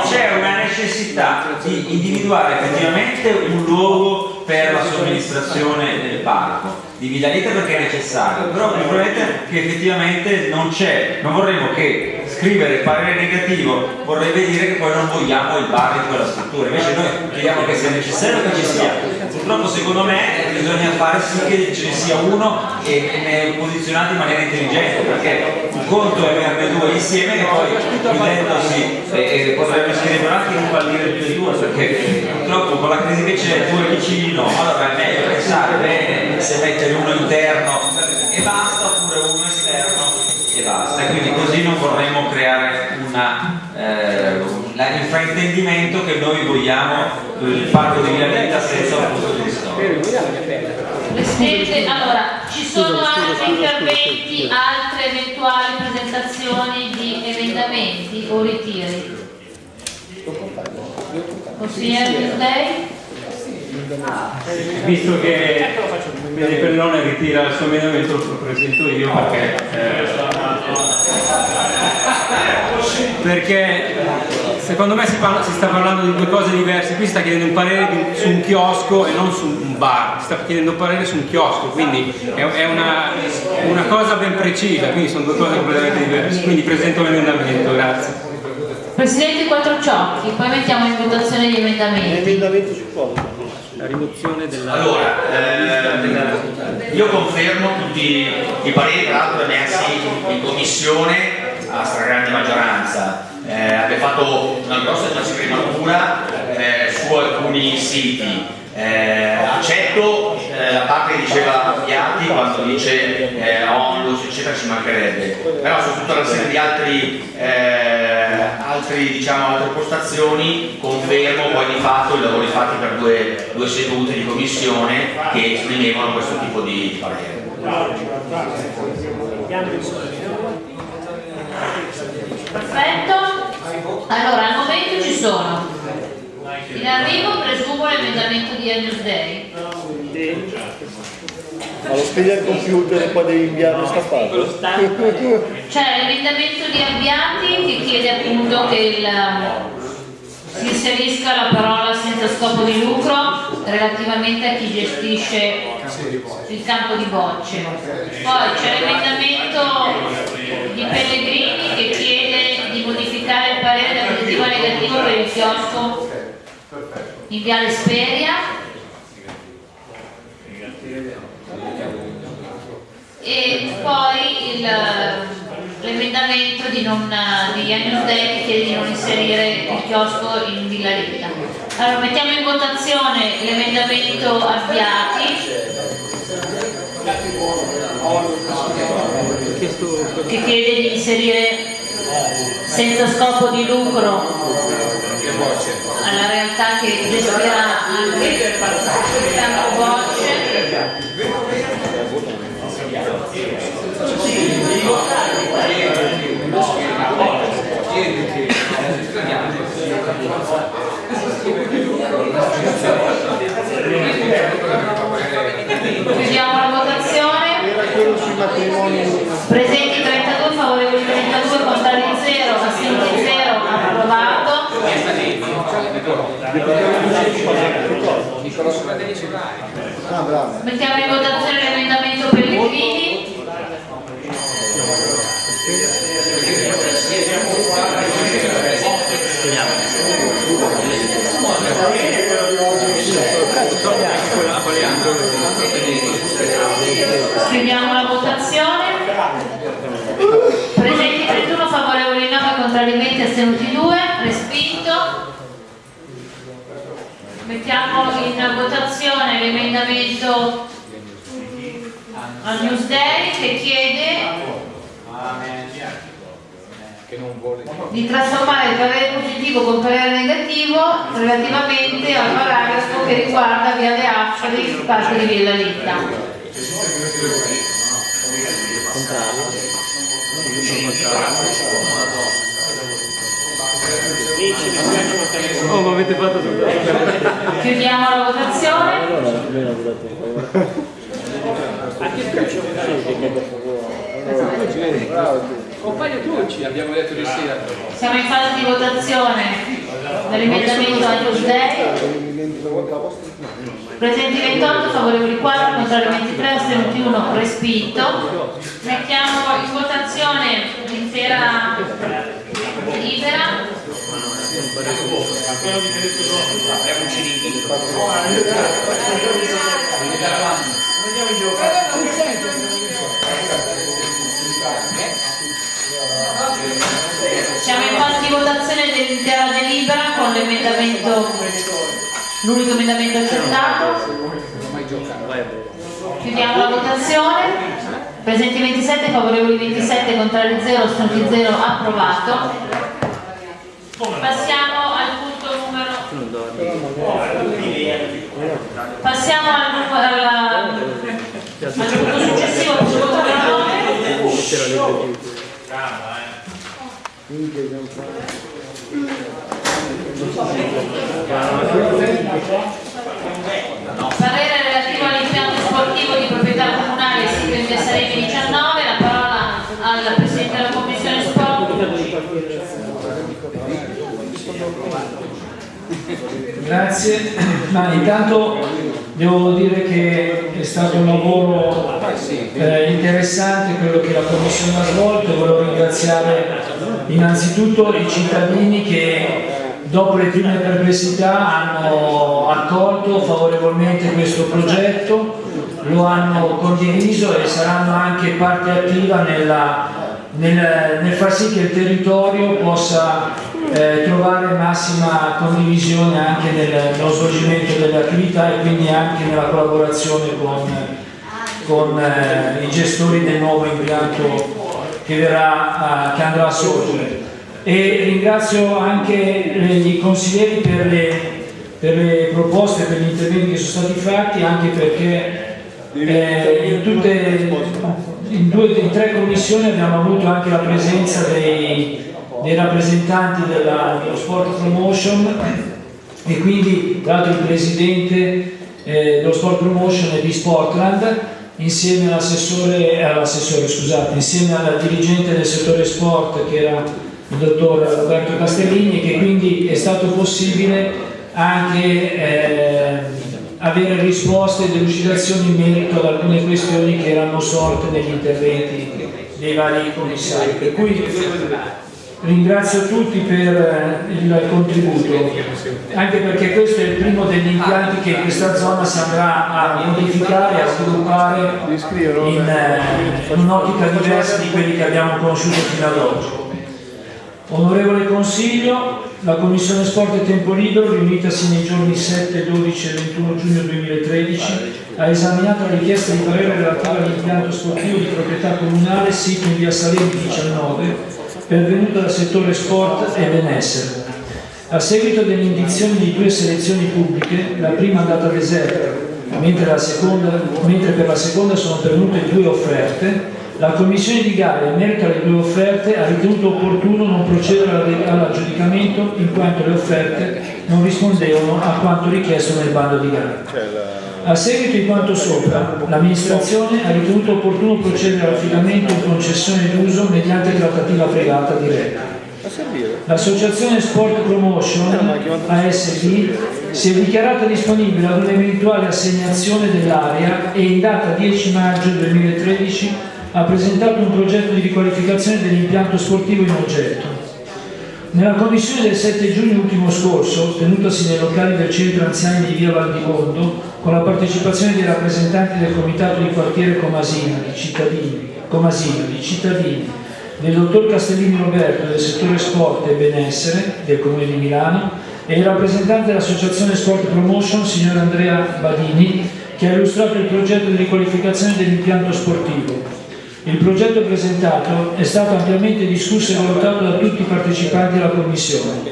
c'è una necessità di individuare effettivamente un luogo per la somministrazione del parco di Villa Litta perché è necessario però il problema è che effettivamente non c'è. Non vorremmo che scrivere parere negativo vorrebbe dire che poi non vogliamo il bar in quella struttura. Invece noi chiediamo che sia necessario che ci sia purtroppo secondo me bisogna fare sì che ce ne sia uno e ne posizionati in maniera intelligente perché un conto è averne due insieme e poi chiudendosi e, e potrebbe scrivere anche un fallire tutti e due perché purtroppo con la crisi che c'è due vicino allora è meglio pensare bene se mettere uno interno e basta oppure uno esterno e basta. E quindi così non vorremmo creare una, eh, un fraintendimento che noi vogliamo il parco di Villa Vita senza un punto di storia Presidente, allora, ci sono altri interventi, altre eventuali presentazioni di emendamenti o ritiri? Consigliere Bisdei? Visto che Vede Pellone ritira il suo emendamento lo presento io perché eh, perché secondo me si, parla- si sta parlando di due cose diverse. Qui si sta chiedendo un parere di- su un chiosco e non su un bar. Si sta chiedendo un parere su un chiosco quindi è, è una, una cosa ben precisa. Quindi sono due cose completamente diverse. Quindi presento l'emendamento grazie. Presidente Quattrociocchi, poi mettiamo in votazione gli emendamenti. Emendamento su cosa? La rimozione della... Allora, eh, io confermo tutti i pareri tra l'altro emersi in commissione a stragrande maggioranza. Eh, abbiamo fatto una grossa trascrimatura eh, su alcuni siti. Eh, accetto eh, la parte che diceva Piatti quando dice eh, onlus eccetera ci mancherebbe però su tutta una serie di altri, eh, altri, diciamo, altre postazioni confermo poi di fatto i lavori fatti per due, due sedute di commissione che esprimevano questo tipo di parere Perfetto. Allora, al momento ci sono. In arrivo presumo l'emendamento di Agnus Day. Ma lo spegni al computer e poi devi inviarlo stappato. C'è l'emendamento di Abbiati che chiede appunto che il, si inserisca la parola senza scopo di lucro relativamente a chi gestisce il campo di bocce. Poi c'è l'emendamento di Pellegrini che chiede di modificare il parere da positivo a negativo per il chiosco in Viale Speria. E poi l'emendamento di, non, di Dei che chiede di non inserire il chiosco in Villa Rita. Allora mettiamo in votazione l'emendamento avviati. Che chiede di inserire senza scopo di lucro alla realtà che gestirà anche il campo bocce. Chiudiamo la votazione. Era quello sui matrimoni. Presenti 32, favorevoli 32, contrari 0, assenti 0, approvato. Ah, bravo. Mettiamo in votazione l'emendamento Pellegrini. Chiudiamo la votazione. Presenti 31, favorevoli 9, contrari 20, astenuti 2, respinto. Mettiamo in votazione l'emendamento al Newsday che chiede di trasformare il parere positivo con parere negativo relativamente al paragrafo che riguarda Viale Affari, parte di Villa Litta. Oh, ma avete fatto tutto. Chiudiamo la votazione. Compagno Tucci, abbiamo detto di sì. Siamo in fase di votazione dell'emendamento al Newsday. Presenti 28, favorevoli 4, contrari 23, astenuti 1, respinto. Mettiamo in votazione l'intera delibera. Siamo in fase di votazione dell'intera delibera con l'emendamento, l'unico emendamento accettato. Chiudiamo la votazione. Presenti 27, favorevoli 27, contrari 0, astenuti 0, approvato. Passiamo al punto numero Passiamo al, numero- alla- al punto successivo, punto numero 9. Parere relativo all'impianto sportivo di proprietà comunale sito in via Sarebbe 19, la parola al Presidente Grazie, ma intanto devo dire che è stato un lavoro eh, interessante quello che la Commissione ha svolto, volevo ringraziare innanzitutto i cittadini che dopo le prime perplessità hanno accolto favorevolmente questo progetto, lo hanno condiviso e saranno anche parte attiva nella, nel, nel far sì che il territorio possa eh, trovare massima condivisione anche nel, nello svolgimento delle attività e quindi anche nella collaborazione con, con eh, i gestori del nuovo impianto che, verrà, eh, che andrà a sorgere. E ringrazio anche i consiglieri per le, per le proposte, per gli interventi che sono stati fatti, anche perché eh, in, tutte, in, due, in tre commissioni abbiamo avuto anche la presenza dei dei rappresentanti della, dello Sport Promotion e quindi tra l'altro il presidente eh, dello Sport Promotion è di Sportland insieme all'assessore, all'assessore scusate, insieme al dirigente del settore sport che era il dottor Roberto Castellini che quindi è stato possibile anche eh, avere risposte e delucidazioni in merito ad alcune questioni che erano sorte negli interventi dei vari commissari. Per cui Ringrazio tutti per eh, il contributo, anche perché questo è il primo degli impianti che in questa zona si andrà a modificare a sviluppare in, eh, un'ottica diversa di quelli che abbiamo conosciuto fino ad oggi. Onorevole Consiglio, la Commissione Sport e Tempo Libero, riunitasi nei giorni 7, 12 e 21 giugno 2013, ha esaminato la richiesta di parere relativa all'impianto sportivo di proprietà comunale sito in via Salemi 19 pervenuta dal settore sport e benessere. A seguito delle indizioni di due selezioni pubbliche, la prima andata deserta, mentre, mentre per la seconda sono pervenute due offerte, la commissione di gara in merito alle due offerte ha ritenuto opportuno non procedere all'aggiudicamento in quanto le offerte non rispondevano a quanto richiesto nel bando di gara. A seguito di quanto sopra, l'amministrazione ha ritenuto opportuno procedere all'affidamento in concessione d'uso mediante trattativa privata diretta. L'associazione Sport Promotion ASP si è dichiarata disponibile ad un'eventuale assegnazione dell'area e in data 10 maggio 2013 ha presentato un progetto di riqualificazione dell'impianto sportivo in oggetto. Nella commissione del 7 giugno ultimo scorso, tenutasi nei locali del centro anziani di via Valdimondo, con la partecipazione dei rappresentanti del comitato di quartiere Comasina, di cittadini, Comasina, di cittadini del dottor Castellini Roberto del settore sport e benessere del Comune di Milano e il rappresentante dell'Associazione Sport Promotion, signor Andrea Badini, che ha illustrato il progetto di riqualificazione dell'impianto sportivo. Il progetto presentato è stato ampiamente discusso e valutato da tutti i partecipanti alla Commissione.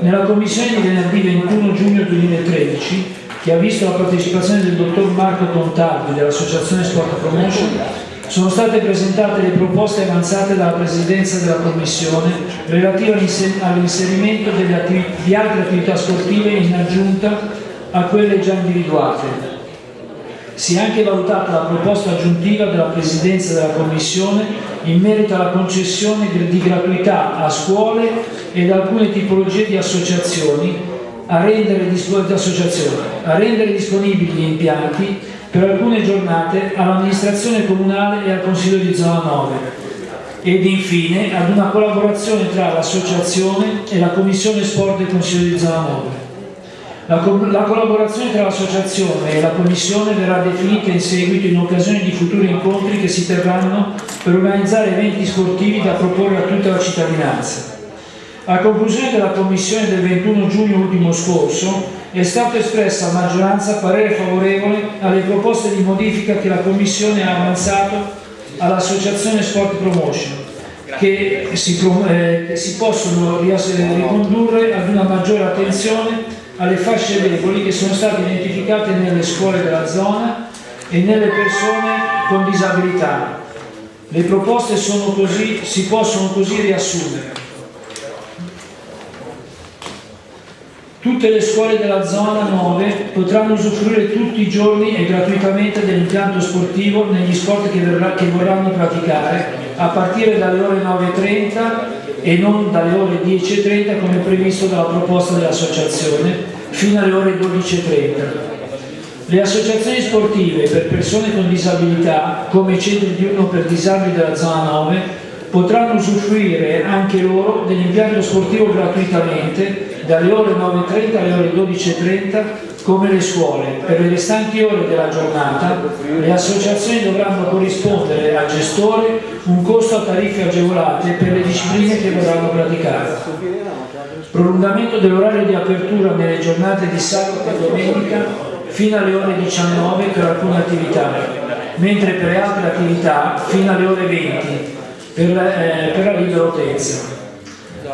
Nella Commissione di venerdì 21 giugno 2013 che ha visto la partecipazione del dottor Marco Contardi dell'Associazione Sport Promotion, sono state presentate le proposte avanzate dalla Presidenza della Commissione relative all'inserimento di altre attività sportive in aggiunta a quelle già individuate. Si è anche valutata la proposta aggiuntiva della Presidenza della Commissione in merito alla concessione di gratuità a scuole ed alcune tipologie di associazioni a rendere, a rendere disponibili gli impianti per alcune giornate all'amministrazione comunale e al Consiglio di zona 9 ed infine ad una collaborazione tra l'associazione e la Commissione Sport del Consiglio di zona 9. La, co la collaborazione tra l'associazione e la Commissione verrà definita in seguito in occasione di futuri incontri che si terranno per organizzare eventi sportivi da proporre a tutta la cittadinanza. A conclusione della commissione del 21 giugno ultimo scorso è stato espresso a maggioranza parere favorevole alle proposte di modifica che la commissione ha avanzato all'associazione Sport Promotion che si, eh, che si possono ricondurre ad una maggiore attenzione alle fasce deboli che sono state identificate nelle scuole della zona e nelle persone con disabilità. Le proposte così, si possono così riassumere. Tutte le scuole della zona 9 potranno usufruire tutti i giorni e gratuitamente dell'impianto sportivo negli sport che, verrà, che vorranno praticare a partire dalle ore 9.30 e non dalle ore 10.30 come previsto dalla proposta dell'associazione fino alle ore 12.30. Le associazioni sportive per persone con disabilità, come i centri diurno per disabili della zona 9, potranno usufruire anche loro dell'impianto sportivo gratuitamente dalle ore 9.30 alle ore 12.30 come le scuole. Per le restanti ore della giornata le associazioni dovranno corrispondere al gestore un costo a tariffe agevolate per le discipline che vorranno praticare. Prolungamento dell'orario di apertura nelle giornate di sabato e domenica fino alle ore 19 per alcune attività, mentre per altre attività fino alle ore 20 per, eh, per la libera utenza.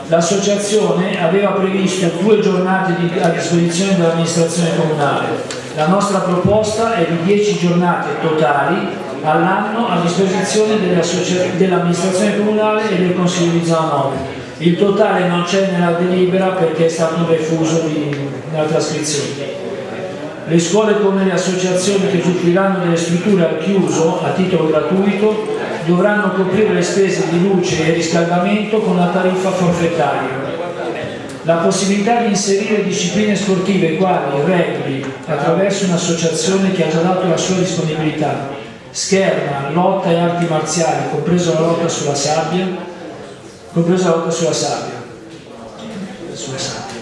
L'associazione aveva previsto due giornate di, a disposizione dell'amministrazione comunale. La nostra proposta è di 10 giornate totali all'anno a disposizione dell'amministrazione comunale e del Consiglio di zona 9. Il totale non c'è nella delibera perché è stato refuso di, nella trascrizione. Le scuole come le associazioni che usufruiranno delle strutture al chiuso a titolo gratuito dovranno coprire le spese di luce e riscaldamento con la tariffa forfettaria. La possibilità di inserire discipline sportive quali rugby attraverso un'associazione che ha già dato la sua disponibilità, scherma, lotta e arti marziali, compresa la lotta sulla sabbia, compresa la lotta sulla sabbia, sulla sabbia,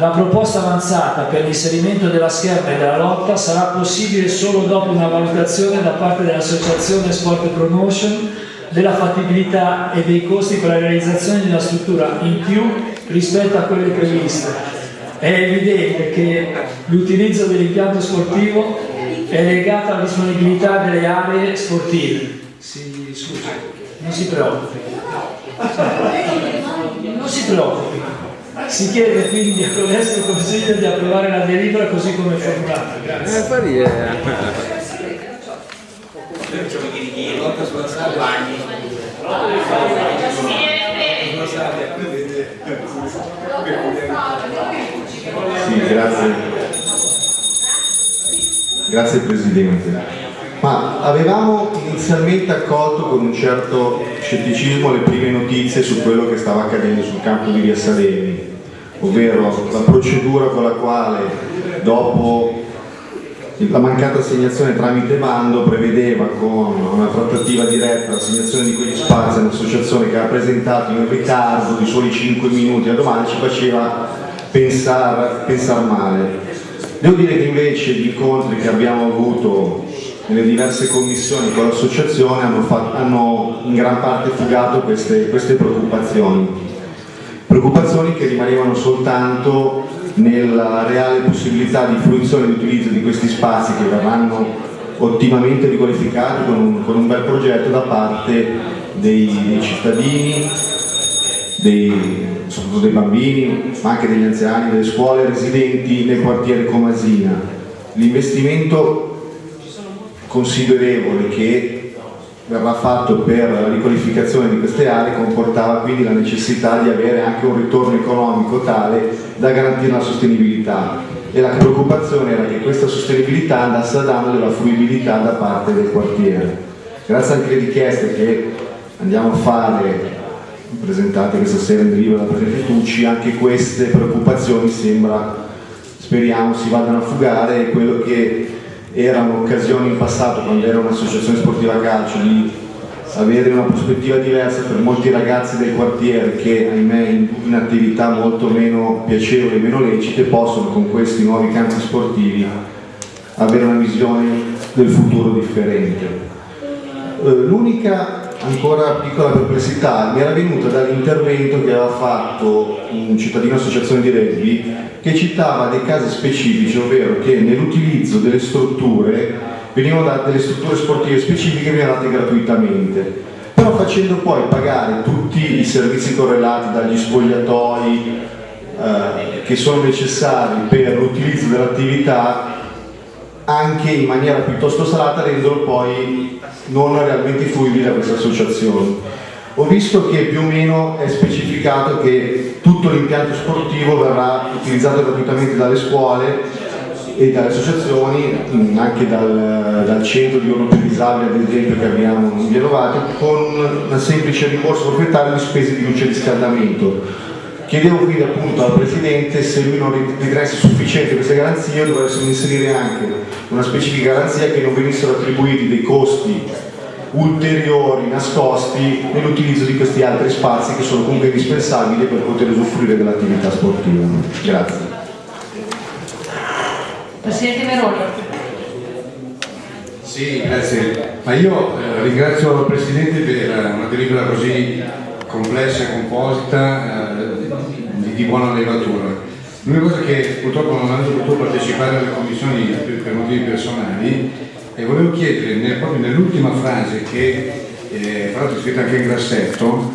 la proposta avanzata per l'inserimento della scherma e della lotta sarà possibile solo dopo una valutazione da parte dell'Associazione Sport Promotion della fattibilità e dei costi per la realizzazione di una struttura in più rispetto a quelle previste. È evidente che l'utilizzo dell'impianto sportivo è legato alla disponibilità delle aree sportive. Si, scusi, non si preoccupi. Non si preoccupi. Si chiede quindi attraverso il Consiglio di approvare la delibera così come formulata. Grazie. Eh, ridere. Sì, grazie. Grazie Presidente. Ma avevamo inizialmente accolto con un certo scetticismo le prime notizie su quello che stava accadendo sul campo di Via Salemi, ovvero la procedura con la quale dopo la mancata assegnazione tramite bando prevedeva con una trattativa diretta l'assegnazione di quegli spazi a un'associazione che ha presentato in ritardo di soli 5 minuti a domani ci faceva pensare pensar male. Devo dire che invece gli incontri che abbiamo avuto nelle diverse commissioni con l'associazione hanno, hanno, in gran parte fugato queste, queste preoccupazioni. Preoccupazioni che rimanevano soltanto nella reale possibilità di fruizione e di utilizzo di questi spazi che verranno ottimamente riqualificati con un, con un bel progetto da parte dei, dei cittadini, dei, soprattutto dei bambini, ma anche degli anziani, delle scuole residenti nel quartiere Comasina. L'investimento considerevole che verrà fatto per la riqualificazione di queste aree comportava quindi la necessità di avere anche un ritorno economico tale da garantire la sostenibilità e la preoccupazione era che questa sostenibilità andasse a danno della fruibilità da parte del quartiere. Grazie anche alle richieste che andiamo a fare presentate questa sera in deriva da Presidente Tucci, anche queste preoccupazioni sembra, speriamo, si vadano a fugare e quello che erano occasioni in passato quando era un'associazione sportiva calcio di avere una prospettiva diversa per molti ragazzi del quartiere che ahimè in attività molto meno piacevoli e meno lecite possono con questi nuovi campi sportivi avere una visione del futuro differente. L'unica ancora piccola perplessità mi era venuta dall'intervento che aveva fatto un cittadino associazione di rugby che citava dei casi specifici, ovvero che nell'utilizzo delle strutture venivano date delle strutture sportive specifiche venivano date gratuitamente. Però facendo poi pagare tutti i servizi correlati dagli spogliatoi eh, che sono necessari per l'utilizzo dell'attività anche in maniera piuttosto salata rendendo poi non realmente fruibile a queste associazioni. Ho visto che più o meno è specificato che tutto l'impianto sportivo verrà utilizzato gratuitamente dalle scuole e dalle associazioni, anche dal, dal centro di orno per disabili ad esempio che abbiamo in Via con un semplice rimborso proprietario di spese di luce e riscaldamento. Chiedevo quindi appunto al Presidente se lui non ritenesse sufficiente queste garanzie dovessimo inserire anche una specifica garanzia che non venissero attribuiti dei costi ulteriori nascosti nell'utilizzo di questi altri spazi che sono comunque indispensabili per poter usufruire dell'attività sportiva. Grazie. Presidente Meroni. Sì, grazie. Ma io eh, ringrazio il Presidente per una delibera così complessa e composita eh, di, buona levatura. L'unica cosa che purtroppo non ho potuto partecipare alle commissioni per, motivi personali e volevo chiedere nel- proprio nell'ultima frase che eh, fra l'altro è scritta anche in grassetto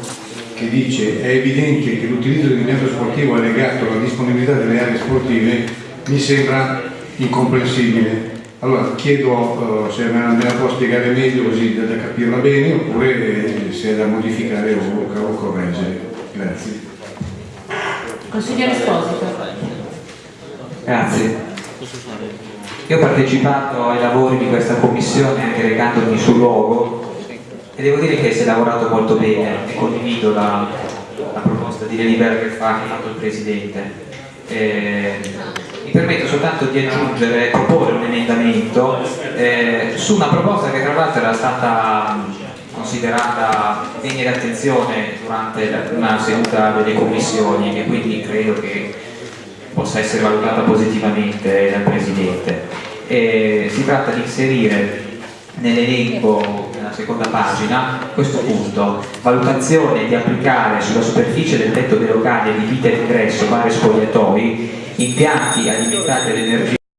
che dice è evidente che l'utilizzo dell'impianto sportivo è legato alla disponibilità delle aree sportive mi sembra incomprensibile. Allora chiedo eh, se me la, me la può spiegare meglio così da, da capirla bene oppure eh, se è da modificare o, o correggere. Grazie. Consigliere Esposito. Grazie. Io ho partecipato ai lavori di questa commissione anche recandomi sul luogo e devo dire che si è lavorato molto bene e condivido la, la proposta di delibera che fa che ha fatto il Presidente. Eh, mi permetto soltanto di aggiungere, proporre un emendamento eh, su una proposta che tra l'altro era stata considerata degna di attenzione durante la- una seduta delle commissioni e quindi credo che possa essere valutata positivamente dal Presidente. E si tratta di inserire nell'elenco, nella seconda pagina, questo punto, valutazione di applicare sulla superficie del tetto dei locali adibiti all'ingresso, vari spogliatoi, impianti alimentati all'energia